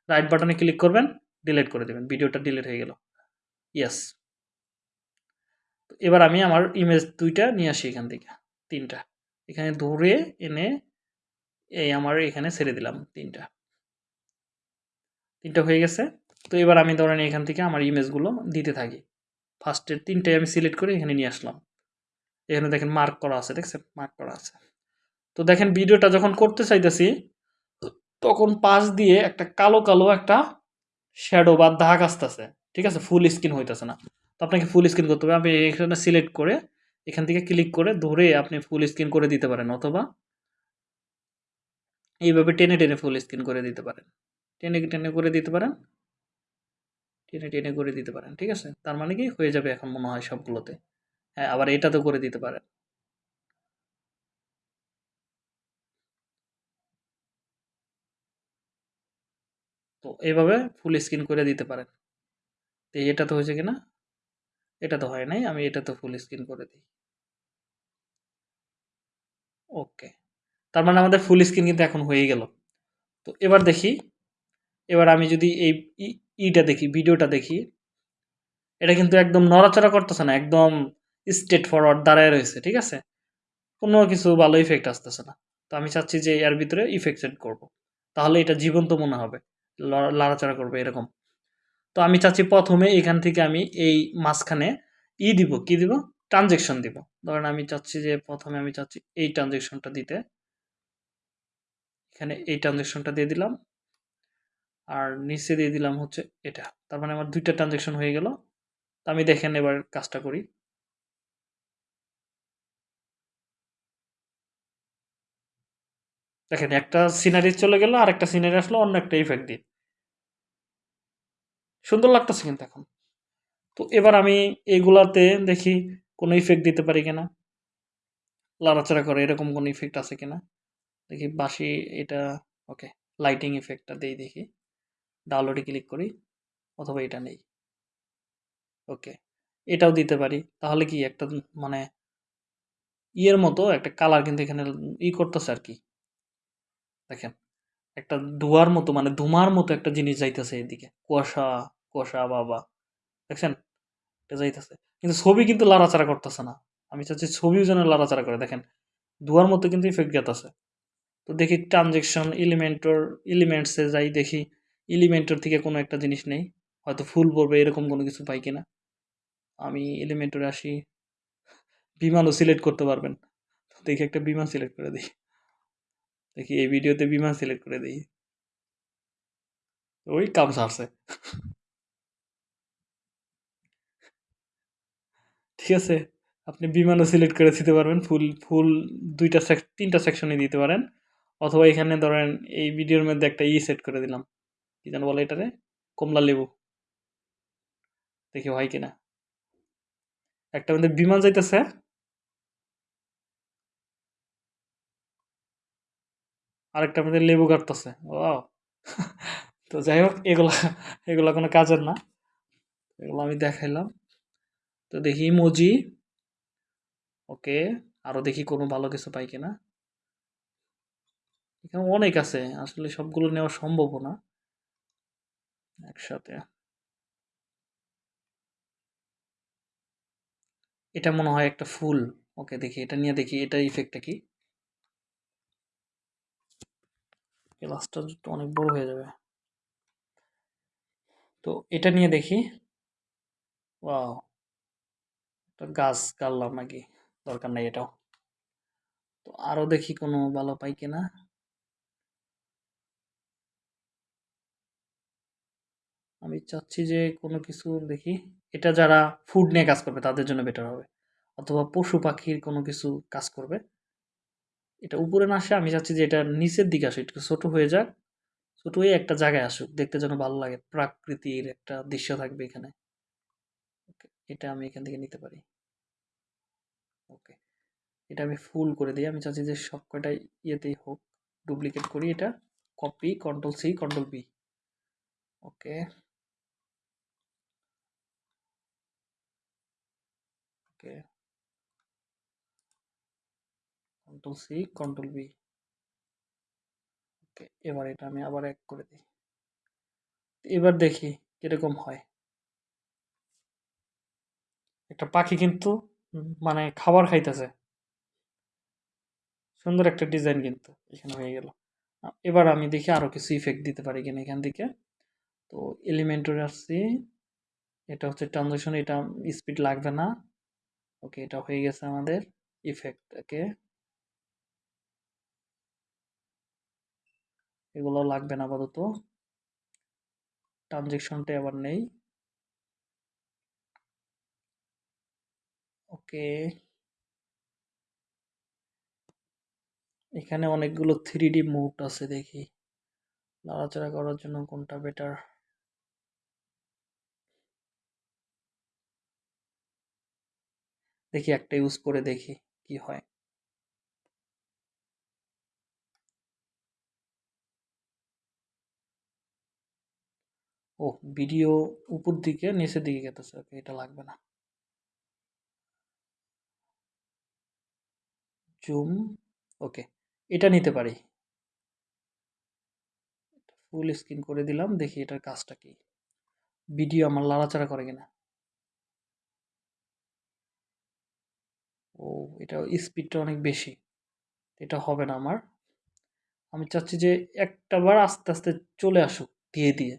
Speaker 1: রাইট বাটনে ক্লিক করবেন ডিলিট করে দেবেন ভিডিওটা ডিলিট হয়ে গেল। ইয়েস এবার আমি আমার ইমেজ দুইটা নিয়ে আসি এখান থেকে, তিনটা। এখানে ধরে এনে এই আমার এখানে ছেড়ে দিলাম তিনটা। তিনটা হয়ে গেছে। তো এবার আমি ধরেন এখান থেকে আমার ইমেজগুলো দিতে থাকি। ফার্স্টের তিনটে আমি সিলেক্ট করে এখানে নিয়ে আসলাম। এখানে দেখেন মার্ক করা আছে, দেখছেন? মার্ক করা আছে। তো দেখেন ভিডিওটা যখন করতে চাইতেছি তখন পাশ দিয়ে একটা কালো কালো একটা শ্যাডো বা দাগ আসতেছে, ঠিক আছে? ফুল স্ক্রিন হইতেছে না। তো আপনাকে ফুল স্ক্রিন করতে হবে। আপনি এখানে সিলেক্ট করে এখান থেকে ক্লিক করে ধরে আপনি ফুল স্ক্রিন করে দিতে পারেন অথবা এইভাবে টেনে টেনে ফুল স্ক্রিন করে দিতে পারেন। টেনে টেনে করে দিতে পারেন। টেনে টেনে করে দিতে পারেন, ঠিক আছে? তার মানে কি? হয়ে যাবে এখন মনে হয় সবগুলোতে। হ্যাঁ আবার এটাতেও করে দিতে পারেন। তো এইভাবে ফুল স্ক্রিন করে দিতে পারেন। তো এটা তো হয়েছে কিনা? এটা তো হয় নাই, আমি এটা তো ফুল স্ক্রিন করে দিই। ওকে তার মানে আমাদের ফুল স্ক্রিন কিন্তু এখন হয়ে গেল। তো এবার দেখি, এবার আমি যদি এই ইটা দেখি, ভিডিওটা দেখি, এটা কিন্তু একদম নড়াচড়া করতেছে না, একদম স্ট্রেট ফরওয়ার্ড দাঁড়ায় রয়েছে, ঠিক আছে? কোনো কিছু ভালো ইফেক্ট আসতেছে না। তো আমি চাচ্ছি যে এর ভিতরে ইফেক্ট সেট করব। তাহলে এটা জীবন্ত মনে হবে। লাড়াচাড়া করবে এরকম। তো আমি চাচ্ছি প্রথমে এখান থেকে আমি এই মাঝখানে ই দিব, কি দিব? ট্রানজেকশন দিব। ধরেন আমি চাচ্ছি যে প্রথমে আমি চাচ্ছি এই ট্রানজেকশনটা দিতে। এখানে এই ট্রানজেকশনটা দিয়ে দিলাম। আর নিচে দিয়ে দিলাম হচ্ছে এটা। তার মানে আমার দুইটা ট্রানজেকশন হয়ে গেল। তো আমি দেখেন এবার কাজটা করি। দেখেন একটা সিনারি চলে গেল আর একটা সিনারি আসলো, অন্য একটা ইফেক্ট দিয়ে সুন্দর লাগতেছে কিন্তু এখন। তো এবার আমি এগুলাতে দেখি কোনো ইফেক্ট দিতে পারি কিনা। লাড়াচাড়া করে এরকম কোনো ইফেক্ট আছে কিনা। দেখি বাসি এটা ওকে লাইটিং ইফেক্টটা দিই দেখি। ডাউনলোডে ক্লিক করি, অথবা এটা নেই। ওকে এটাও দিতে পারি। তাহলে কি একটা মানে ইয়ের মতো একটা কালার কিন্তু এখানে ই করতেছে আর কি। দেখেন। একটা ধোয়ার মতো মানে ধুমার মতো একটা জিনিস যাইতেছে এদিকে। কুয়াশা কুয়াশা বাবা দেখছেন? এটা যাইতেছে। কিন্তু ছবি কিন্তু লাড়াচাড়া করতেছে না। আমি চাচ্ছি ছবিও যেন লাড়াচাড়া করে। দেখেন ধোয়ার মতো কিন্তু ইফেক্ট গেতেছে। তো দেখি ট্রানজেকশন এলিমেন্টর এলিমেন্টসে যাই দেখি। এলিমেন্টর থেকে কোনো একটা জিনিস নেই। হয়তো ফুল পড়বে, এরকম কোনো কিছু পাই কিনা। আমি এলিমেন্টরে আসি। বিমানও সিলেক্ট করতে পারবেন। দেখি একটা বিমান সিলেক্ট করে দিই। দেখি এই ভিডিওতে বিমান সিলেক্ট করে দিই। ওই কাম সারছে। ঠিক আছে, আপনি বিমানও সিলেক্ট করে দিতে পারবেন ফুল ফুল দুইটা তিনটা সেকশনে দিতে পারেন। অথবা এখানে ধরেন এই ভিডিওর মধ্যে একটা ই সেট করে দিলাম। কি যেন বলে এটারে? কমলা লেবু। দেখি হয় কিনা। একটা মধ্যে বিমান যাইতেছে। আরেকটা মধ্যে লেবু কাটতেছে। ও তো যাই হোক, এগুলা এগুলা কোনো কাজের না। এগুলো আমি দেখাইলাম। তো দেখি ইমোজি। ওকে, আরও দেখি কোনো ভালো কিছু পাই কিনা। এখানে অনেক আছে, আসলে সবগুলো নেওয়া সম্ভব না। একসাথে। এটা মনে হয় একটা ফুল। ওকে, দেখি, এটা নিয়ে দেখি, এটা ইফেক্টটা কি? ক্লাসটা অনেক বড় হয়ে যাবে। তো এটা নিয়ে দেখি। ওয়াও। একটা গাছ গাড়লাম নাকি? দরকার নাই এটাও। তো আরও দেখি কোনো ভালো পাই কিনা। আমি চাচ্ছি যে কোনো কিছু দেখি। এটা যারা ফুড নিয়ে কাজ করবে তাদের জন্য বেটার হবে। অথবা পশু পাখির কোনো কিছু কাজ করবে। এটা উপরে না আসে, আমি চাচ্ছি যে এটা নিচের দিকে আসে একটু ছোট হয়ে যাক। ছোট হয়ে একটা জায়গায় আসুক, দেখতে যেন ভালো লাগে, প্রাকৃতির একটা দৃশ্য থাকবে এখানে। এটা আমি এখান থেকে নিতে পারি। ওকে, এটা আমি ফুল করে দিই, আমি চাচ্ছি যে সব কয়টা ইয়েতেই হোক, ডুপ্লিকেট করি এটা। Copy control C control B okay. Okay. Control C control B okay এবার এটা আমি আবার এক করে দিই। এবার দেখি কীরকম হয়। একটা পাখি কিন্তু মানে খাবার খাইতেছে। সুন্দর একটা ডিজাইন কিন্তু এখানে হয়ে গেল। এবার আমি দেখি আরও কিছু ইফেক্ট দিতে পারি কিনা এখান থেকে। তো এলিমেন্টরে আসছি এটা হচ্ছে ট্রানজাকশন এটা স্পিড লাগবে না। ওকে এটা হয়ে গেছে আমাদের ইফেক্ট ওকে এগুলো লাগবে না আপাতত। ট্রানজেকশনটা আবার নেই। ওকে। এখানে অনেকগুলো থ্রি ডি মুড আছে দেখি। নাড়াচাড়া করার জন্য কোনটা বেটার দেখি একটা ইউজ করে দেখি কি হয়। ও ভিডিও উপর দিকে নিচের দিকে গেতেছে। ওকে, এটা লাগবে না। জুম, ওকে, এটা নিতে পারি। ফুল স্ক্রিন করে দিলাম, দেখি এটার কাজটা কি। ভিডিও আমার লাড়াচাড়া করে কিনা। ও এটা স্পিডটা অনেক বেশি। এটা হবে না আমার। আমি চাচ্ছি যে একটা বার আস্তে আস্তে চলে আসুক দিয়ে দিয়ে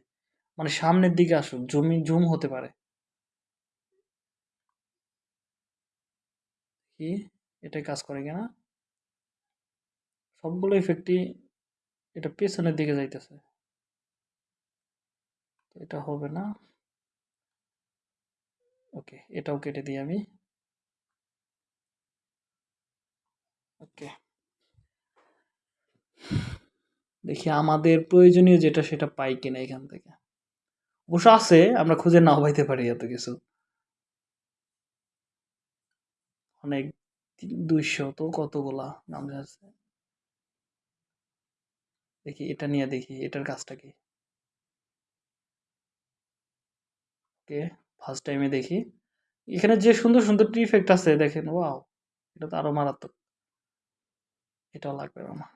Speaker 1: মানে সামনের দিকে আসুক, জমি, জুম হতে পারে। কি? এটা কাজ করে কিনা সবগুলো ইফেক্টই এটা পেছনের দিকে যাইতেছে। এটা হবে না। ওকে, এটাও কেটে দিই আমি। ওকে। দেখি আমাদের প্রয়োজনীয় যেটা সেটা পাই কিনা এখান থেকে। অবশ্য আছে, আমরা খুঁজে নাও পাইতে পারি এত কিছু। অনেক দুইশো তো কতগুলা নাম আছে। দেখি, এটা নিয়ে দেখি, এটার কাজটা কি? ফার্স্ট টাইমে দেখি। এখানে যে সুন্দর সুন্দর ইফেক্ট আছে, দেখেন ওয়াও এটা তো আরও মারাত্মক। এটাও লাগবে আমার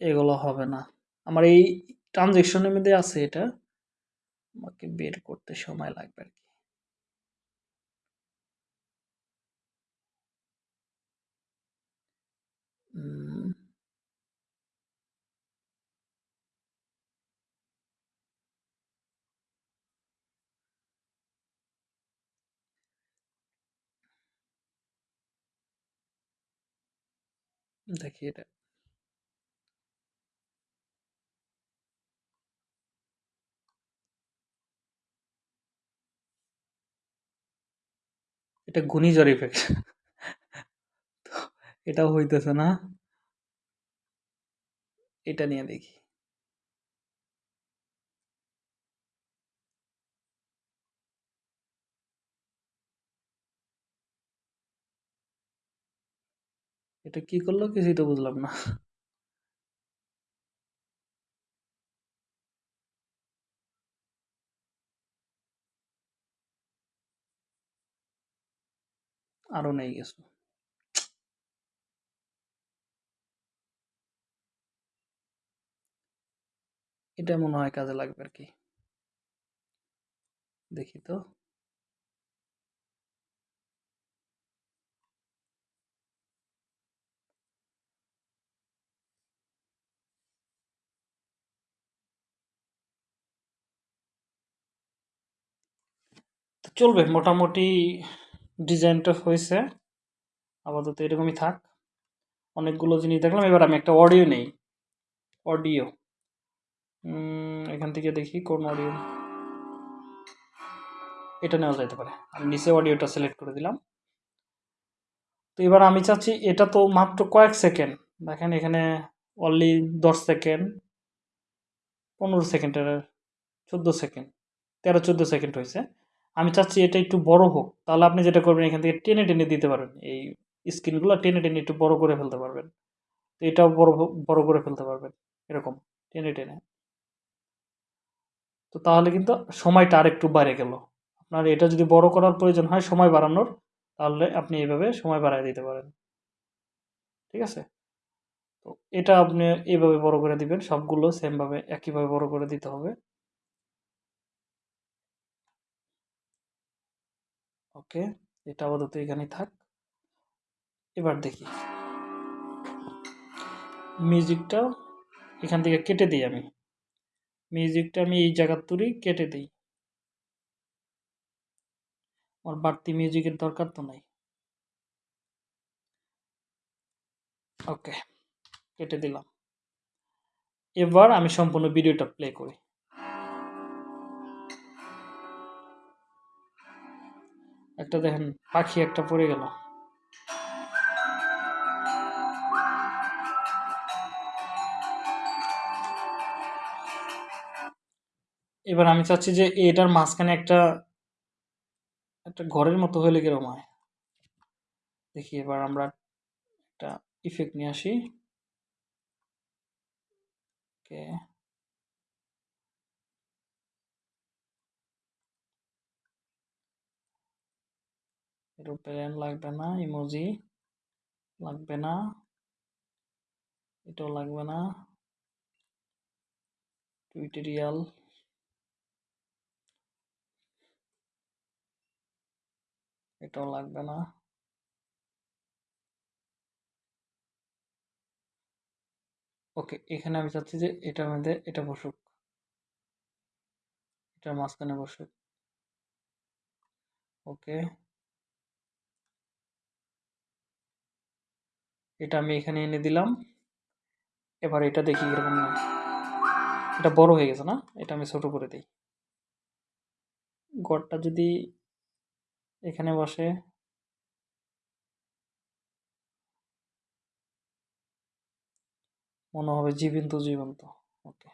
Speaker 1: এগুলো হবে না। আমার এই ট্রানজেকশনের মধ্যে আছে এটা। আমাকে বের করতে সময় লাগবে আর কি। দেখি এটা। এটা ঘূর্ণিঝড় ইফেক্ট এটাও হইতেছে না। এটা নিয়ে দেখি। এটা কি করল কিছুই তো বুঝলাম না। আরও নেই গেছো এটা মনে হয় কাজে লাগবে আর কি। দেখি তো চলবে মোটামুটি ডিজাইনটা হয়েছে। আপাতত এরকমই থাক। অনেকগুলো জিনিস দেখলাম, এবার আমি একটা অডিও নেই। অডিও এখান থেকে দেখি কোন অডিও এটা নেওয়া যেতে পারে। আমি নিচে অডিওটা সিলেক্ট করে দিলাম। তো এবার আমি চাচ্ছি, এটা তো মাত্র কয়েক সেকেন্ড দেখেন এখানে অনলি দশ সেকেন্ড পনেরো সেকেন্ডের চোদ্দ সেকেন্ড তেরো চোদ্দ সেকেন্ড হয়েছে। আমি চাচ্ছি এটা একটু বড় হোক। তাহলে আপনি যেটা করবেন, এখান থেকে টেনে টেনে দিতে পারবেন। এই স্ক্রিনগুলো টেনে টেনে একটু বড় করে ফেলতে পারবেন। তো এটাও বড় বড় করে ফেলতে পারবেন। এরকম, টেনে টেনে। তো তাহলে কিন্তু সময়টা আরেকটু বাইরে গেল। আপনার এটা যদি বড় করার প্রয়োজন হয় সময় বাড়ানোর, তাহলে আপনি এইভাবে সময় বাড়ায় দিতে পারেন। ঠিক আছে? তো এটা আপনি এইভাবে বড় করে দিবেন, সবগুলো সেমভাবে একইভাবে বড় করে দিতে হবে। ওকে, এটা আপাতত এখানেই থাক। এবার দেখি। মিউজিকটা এখান থেকে কেটে দিই আমি। মিউজিকটা আমি এই জায়গার তুরি কেটে দিই। আমার বাড়তি মিউজিকের দরকার তো নাই। ওকে, কেটে দিলাম। এবার আমি সম্পূর্ণ ভিডিওটা প্লে করি। একটা দেখেন, পাখি একটা পড়ে গেল। এবার আমি চাচ্ছি যে এটার মাঝখানে একটা একটা ঘরের মতো হলে কীরকম হয়? দেখি এবার আমরা একটা ইফেক্ট নিয়ে আসি। ওকে এরোপ্লেন লাগবে না ইমোজি লাগবে না এটাও লাগবে না টুইটেরিয়াল এটাও লাগবে না ওকে এখানে আমি চাচ্ছি যে এটার মধ্যে এটা বসুক। এটার মাঝখানে বসুক। ওকে এটা আমি এখানে এনে দিলাম। এবার এটা দেখি এরকম এটা বড় হয়ে গেছে না? এটা আমি ছোট করে দিই। গড়টা যদি এখানে বসে। মনে হবে জীবন্ত জীবন্ত। ওকে।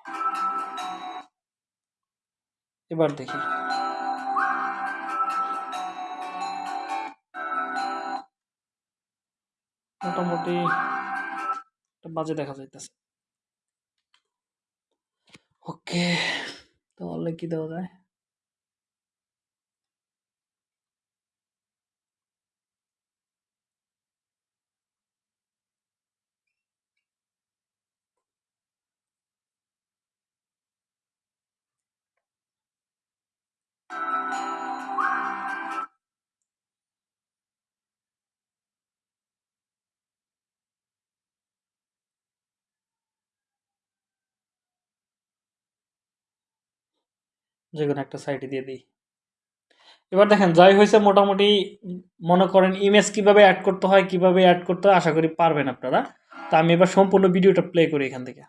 Speaker 1: এবার দেখি। মোটামুটি একটা বাজে দেখা যাইতেছে ওকে তাহলে কি দেওয়া যায় যে কোনো একটা সাইডে দিয়ে দিই। এবার দেখেন, যাই হয়েছে মোটামুটি মনে করেন ইমেজ কীভাবে অ্যাড করতে হয়, কীভাবে অ্যাড করতে হয়, আশা করি পারবেন আপনারা। তা আমি এবার সম্পূর্ণ ভিডিওটা প্লে করি এখান থেকে।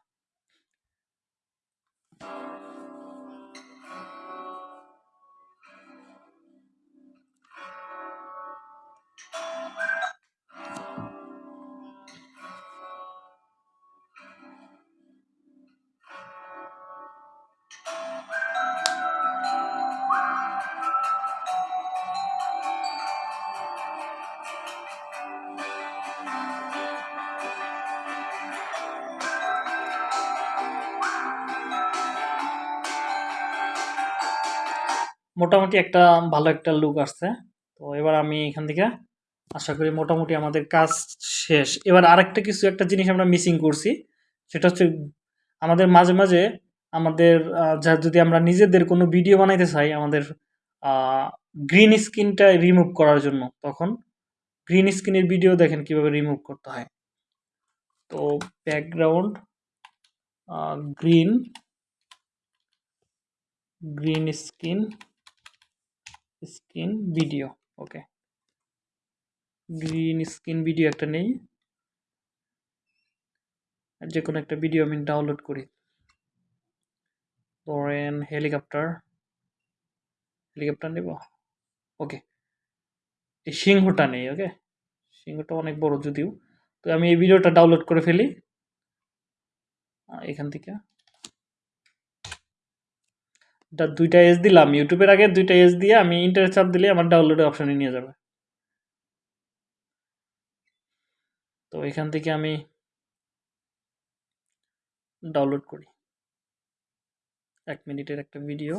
Speaker 1: মোটামুটি একটা ভালো একটা লুক আসছে। তো এবার আমি এখান থেকে আশা করি মোটামুটি আমাদের কাজ শেষ। এবার আরেকটা কিছু একটা জিনিস আমরা মিসিং করছি, সেটা হচ্ছে আমাদের মাঝে মাঝে আমাদের যা যদি আমরা নিজেদের কোনো ভিডিও বানাইতে চাই আমাদের গ্রিন স্ক্রিনটা রিমুভ করার জন্য, তখন গ্রিন স্ক্রিনের ভিডিও দেখেন কীভাবে রিমুভ করতে হয়। তো background green green screen screen video, okay? Green screen video একটা নেই। আর যে কোনো একটা ভিডিও আমি ডাউনলোড করি। ধরেন হেলিকপ্টার হেলিকপ্টার নেব? ওকে। এই সিংহটা নেই, ওকে? সিংহটা অনেক বড় যদিও। তো আমি এই ভিডিওটা ডাউনলোড করে ফেলি। এখান থেকে। দুইটা এজ দিলাম ইউটিউবের আগে দুইটা এজ দিয়ে আমি ইন্টারেস্ট চাপ দিলে আমার ডাউনলোডের অপশানে নিয়ে যাবে। তো এখান থেকে আমি ডাউনলোড করি। এক মিনিটের একটা ভিডিও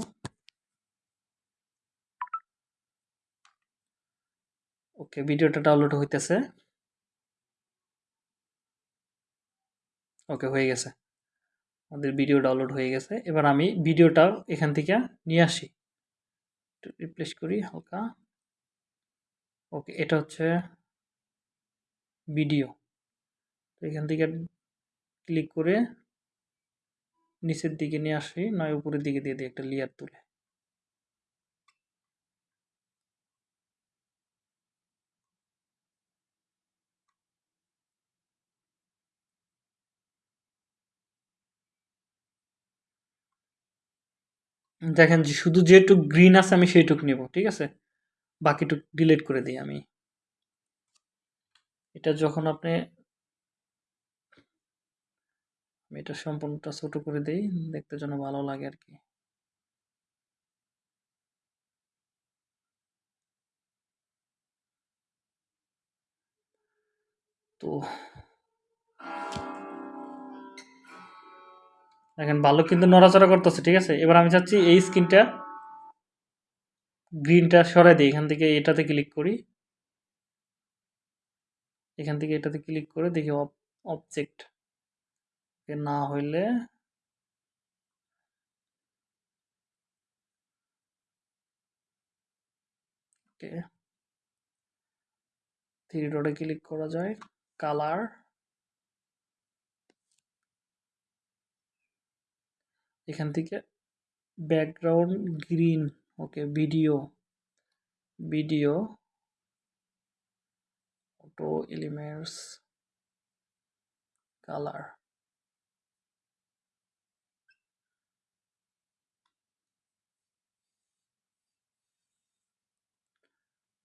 Speaker 1: ওকে ভিডিওটা ডাউনলোড হইতেছে। ওকে হয়ে গেছে। আমাদের ভিডিও ডাউনলোড হয়ে গেছে। এবার আমি ভিডিওটা এখান থেকে নিয়ে আসি। একটু রিপ্লেস করি হালকা। ওকে এটা হচ্ছে ভিডিও তো এখান থেকে ক্লিক করে নিচের দিকে নিয়ে আসি, নয় উপরের দিকে দিয়ে দিই একটা লেয়ার তুলে। দেখেন যে শুধু যেটুক গ্রিন আছে আমি সেইটুক নেব, ঠিক আছে? বাকিটুক ডিলিট করে দিই আমি। এটা যখন আপনি আমি এটা সম্পূর্ণটা ছোট করে দিই, দেখতে যেন ভালো লাগে আর কি। তো দেখেন ভালো কিন্তু নড়াচড়া করতেছে, ঠিক আছে? এবার আমি চাচ্ছি এই স্ক্রিনটা গ্রিনটা সরাই দিই, এখান থেকে এটাতে ক্লিক করি। এখান থেকে এটাতে ক্লিক করে দেখি অবজেক্ট না হইলে থ্রি ডটে ক্লিক করা যায় কালার এখান থেকে background green okay video video auto elements colour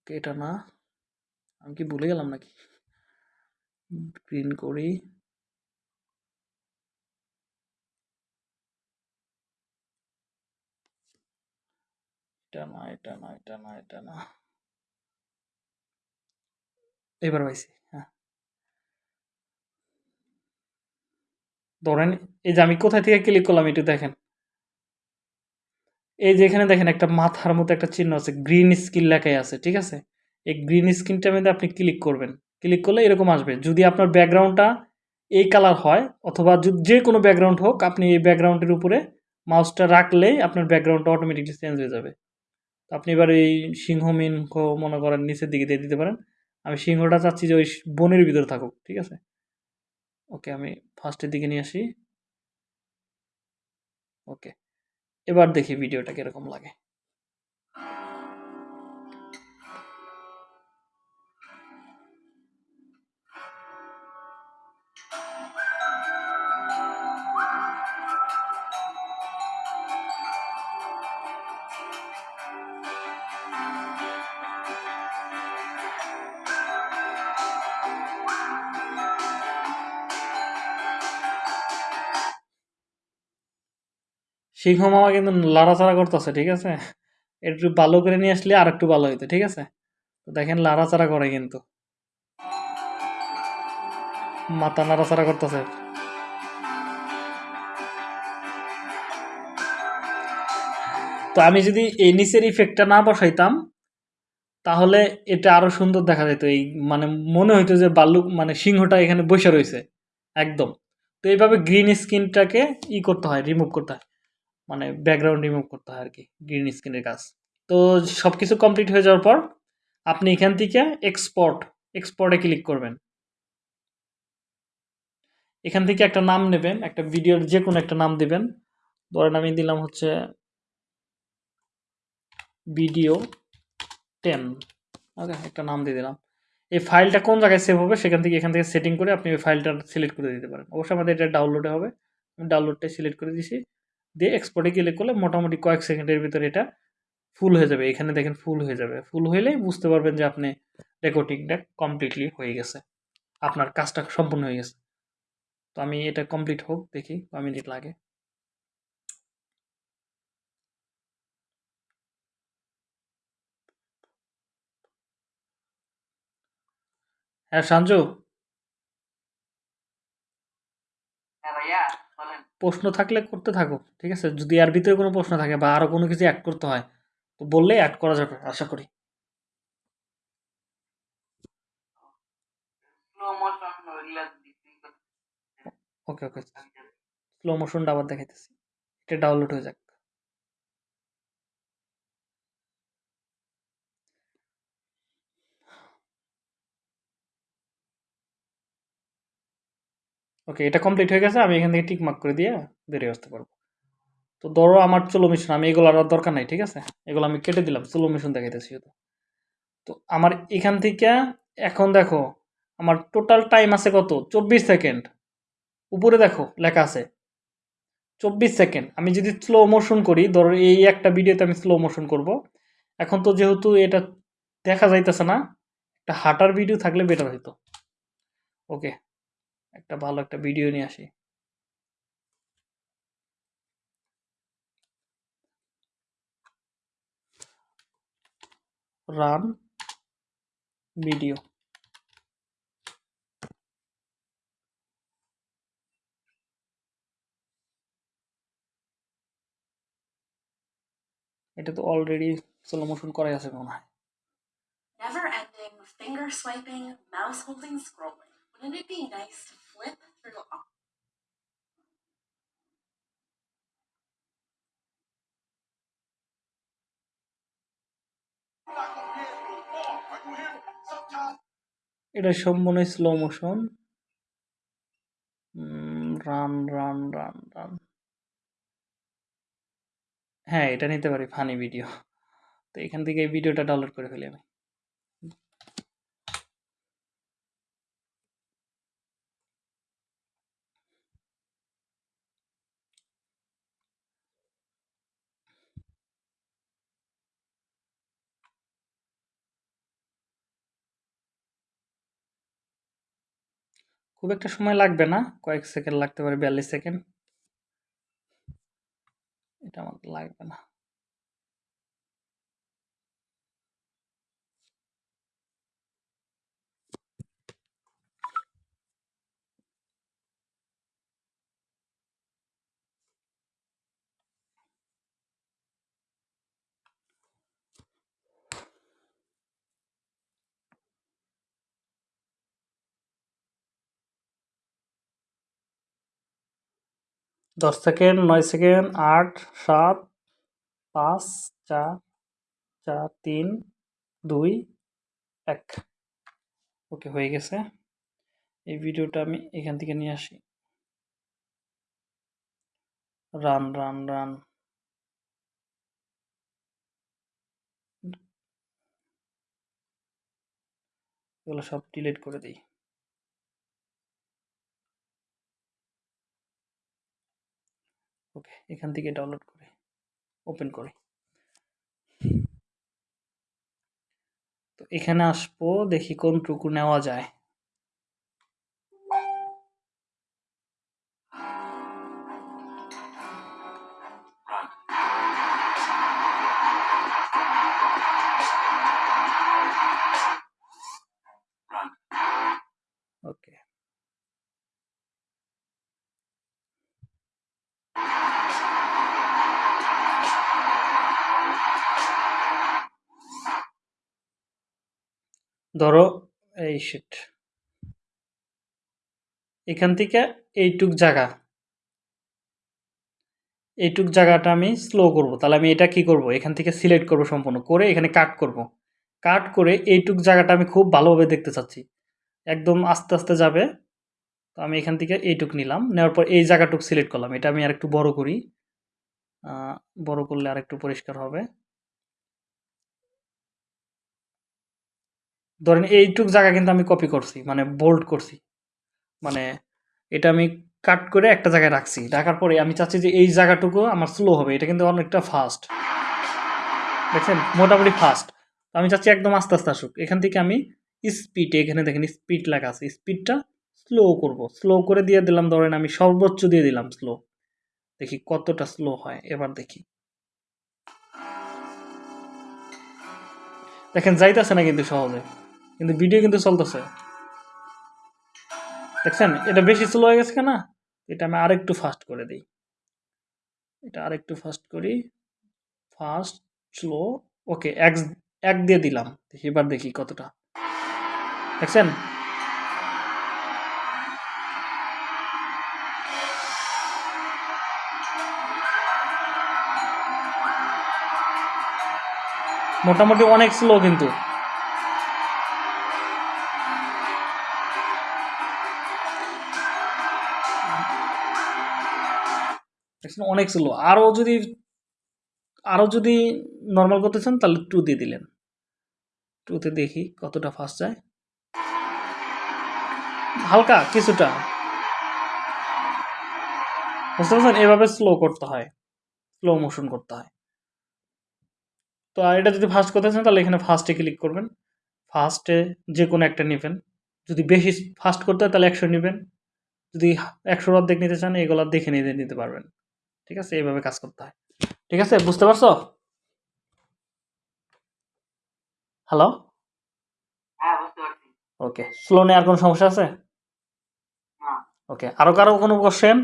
Speaker 1: এটা না, আমি কি ভুলে গেলাম নাকি? গ্রিন করি। এটা না এটা না এটা না এটা না এবার পাইছি হ্যাঁ। ধরেন এই যে আমি কোথায় থেকে ক্লিক করলাম একটু দেখেন। এই যে এখানে দেখেন একটা মাথার মতো একটা চিহ্ন আছে গ্রিন স্ক্রিন লেখাই আছে, ঠিক আছে? এই গ্রিন স্ক্রিনটার মধ্যে আপনি ক্লিক করবেন। ক্লিক করলে এরকম আসবে, যদি আপনার ব্যাকগ্রাউন্ডটা এই কালার হয়, অথবা যে কোনো ব্যাকগ্রাউন্ড হোক, আপনি এই ব্যাকগ্রাউন্ডের উপরে মাউসটা রাখলেই আপনার ব্যাকগ্রাউন্ডটা অটোমেটিকলি চেঞ্জ হয়ে যাবে। আপনি এবার এই সিংহ মিনহ মনে করেন নিচের দিকে দিয়ে দিতে পারেন। আমি সিংহটা চাচ্ছি যে ওই বনের ভিতরে থাকুক, ঠিক আছে? ওকে, আমি ফার্স্টের দিকে নিয়ে আসি। ওকে, এবার দেখি ভিডিওটা কীরকম লাগে। সিংহ মামা কিন্তু লাড়াচাড়া করতেছে, ঠিক আছে? একটু ভালো করে নিয়ে আসলে আর একটু ভালো হইতো, ঠিক আছে? তো দেখেন লাড়াচাড়া করে কিন্তু। মাথা নাড়াচাড়া করতেছে। তো আমি যদি এই নিচের ইফেক্টটা না বসাইতাম, তাহলে এটা আরও সুন্দর দেখা যেত। এই মানে মনে হইতো যে বাল্লুক মানে সিংহটা এখানে বসে রয়েছে, একদম। তো এইভাবে গ্রিন স্ক্রিনটাকে ই করতে হয় রিমুভ করতে হয়। মানে ব্যাকগ্রাউন্ড রিমুভ করতে হয় আর কি গ্রিন স্ক্রিনের কাজ। তো সব কিছু কমপ্লিট হয়ে যাওয়ার পর, আপনি এখান থেকে এক্সপোর্ট এক্সপোর্টে ক্লিক করবেন। এখান থেকে একটা নাম নেবেন, একটা ভিডিওর যে কোনো একটা নাম দেবেন। ধরেন আমি দিলাম হচ্ছে ভিডিও টেন ওকে, একটা নাম দিয়ে দিলাম। এই ফাইলটা কোন জায়গায় সেভ হবে সেখান থেকে, এখান থেকে সেটিং করে আপনি ওই ফাইলটা সিলেক্ট করে দিতে পারেন। অবশ্যই আমাদের এটা ডাউনলোডে হবে। আমি ডাউনলোডটাই সিলেক্ট করে দিছি। দিয়ে এক্সপোর্টে গেলে করলে মোটামুটি কয়েক সেকেন্ডের ভিতরে এটা ফুল হয়ে যাবে। এখানে দেখেন ফুল হয়ে যাবে। ফুল হইলেই বুঝতে পারবেন যে আপনি রেকর্ডিংটা কমপ্লিটলি হয়ে গেছে। আপনার কাজটা সম্পূর্ণ হয়ে গেছে। তো আমি এটা কমপ্লিট হোক, দেখি কয় মিনিট লাগে। হ্যাঁ সঞ্জু
Speaker 2: হ্যাঁ ভাইয়া বলেন।
Speaker 1: প্রশ্ন থাকলে করতে থাকো ঠিক আছে? যদি আর ভিতরে কোনো প্রশ্ন থাকে বা আরও কোনো কিছু অ্যাড করতে হয় তো বললেই অ্যাড করা যাবে আশা করি।
Speaker 2: স্লো মোশন ওইগুলা
Speaker 1: ওকে ওকে স্লো মোশনটা আবার দেখাইতেছি। এটা ডাউনলোড হয়ে যাক। ওকে এটা কমপ্লিট হয়ে গেছে, আমি এখান থেকে টিক মার্ক করে দিয়ে বেরিয়ে আসতে পারব। তো ধরো আমার চলো মিশন, আমি এগুলো আর দরকার নাই, ঠিক আছে? এগুলো আমি কেটে দিলাম, চলো মিশন দেখাইতেছি শুধু। তো আমার এখান থেকে, এখন দেখো, আমার টোটাল টাইম আছে কত? চব্বিশ সেকেন্ড উপরে দেখো, লেখা আছে। চব্বিশ সেকেন্ড আমি যদি স্লো মোশন করি, ধরো এই একটা ভিডিওতে আমি স্লো মোশন করব। এখন তো যেহেতু এটা দেখা যাইতেছে না, একটা হাঁটার ভিডিও থাকলে বেটার হইতো। ওকে একটা ভালো একটা ভিডিও নিয়ে আসি রান ভিডিও এটা তো অলরেডি স্লো মোশন করাই আছে মনে হয়
Speaker 5: Never ending, finger swiping, mouse holding, scrolling. Wouldn't it be nice to flip through
Speaker 1: এটা সব মনে slow motion run run run run হ্যাঁ এটা নিতে পারি ফানি ভিডিও তো এখান থেকে এই ভিডিওটা ডাউনলোড করে ফেলি আমি। খুব একটা সময় লাগবে না, কয়েক সেকেন্ড লাগতে পারে, বিয়াল্লিশ সেকেন্ড এটা আমার লাগবে না। দশ সেকেন্ড, নয় সেকেন্ড, আট, সাত, পাঁচ, চার চার, তিন, দুই, এক। ওকে, হয়ে গেছে। এই ভিডিওটা আমি এখান থেকে নিয়ে আসি। Run run run. এগুলো সব ডিলিট করে দিই। ওকে এখান থেকে ডাউনলোড করে ওপেন করি। তো এখানে আসব দেখি কোনটুকু নেওয়া যায়। ধরো, এই শিট এখান থেকে এইটুক জায়গা। এইটুক জায়গাটা আমি স্লো করব। তাহলে আমি এটা কি করব? এখান থেকে সিলেক্ট করব সম্পূর্ণ। করে এখানে কাট করব। কাট করে এইটুক জায়গাটা আমি খুব ভালোভাবে দেখতে চাচ্ছি। একদম আস্তে আস্তে যাবে। তো আমি এখান থেকে এইটুক নিলাম। নেওয়ার পর এই জায়গাটুক সিলেক্ট করলাম। এটা আমি আর একটু বড় করি। বড় করলে আর একটু পরিষ্কার হবে। ধরেন এইটুক জায়গা কিন্তু আমি কপি করছি মানে বোল্ড করছি। মানে এটা আমি কাট করে একটা জায়গায় রাখছি। রাখার পরে আমি চাচ্ছি যে এই জায়গাটুকু আমার স্লো হবে, এটা কিন্তু অনেকটা ফাস্ট দেখছেন? মোটামুটি ফাস্ট আমি চাচ্ছি একদম আস্তে আস্তে আসুক। এখান থেকে আমি স্পিড এখানে দেখেন স্পিড লেখা আছে স্পিডটা স্লো করব। স্লো করে দিয়ে দিলাম, ধরেন আমি সর্বোচ্চ দিয়ে দিলাম স্লো দেখি কতটা স্লো হয়, এবার দেখি। দেখেন যাইতেছে না কিন্তু সহজে। কিন্তু ভিডিও কিন্তু চলতেছে। দেখছেন? এটা বেশি স্লো হয়ে গেছে না এটা আমি আরেকটু ফাস্ট করে দিই। এটা আরেকটু ফাস্ট করি। ফাস্ট স্লো ওকে এক এক দিয়ে দিলাম। এবার দেখি কতটা। দেখছেন? মোটামুটি অনেক স্লো কিন্তু। দেখছেন অনেক স্লো আরও যদি আরও যদি নর্মাল করতে চান, তাহলে টু দিয়ে দিলেন। টুতে দেখি কতটা ফাস্ট যায়। হালকা কিছুটা। বুঝতে পারছেন? এভাবে স্লো করতে হয়। স্লো মোশন করতে হয়। তো আর এটা যদি ফাস্ট করতে চান, তাহলে এখানে ফাস্টে ক্লিক করবেন। ফাস্টে যে কোনো একটা নেবেন। যদি বেশি ফাস্ট করতে হয়, তাহলে একশো নেবেন। যদি একশোর অর্ধেক নিতে চান, এগুলো দেখে নিতে নিতে পারবেন। ঠিক আছে এইভাবে কাজ করতে হয়। ঠিক আছে বুঝতে পারছ? হ্যালো
Speaker 2: হ্যাঁ বুঝতে পারছি।
Speaker 1: ওকে স্লো নেওয়ার কোনো সমস্যা আছে? ওকে আরও কারও কোনো কোশ্চেন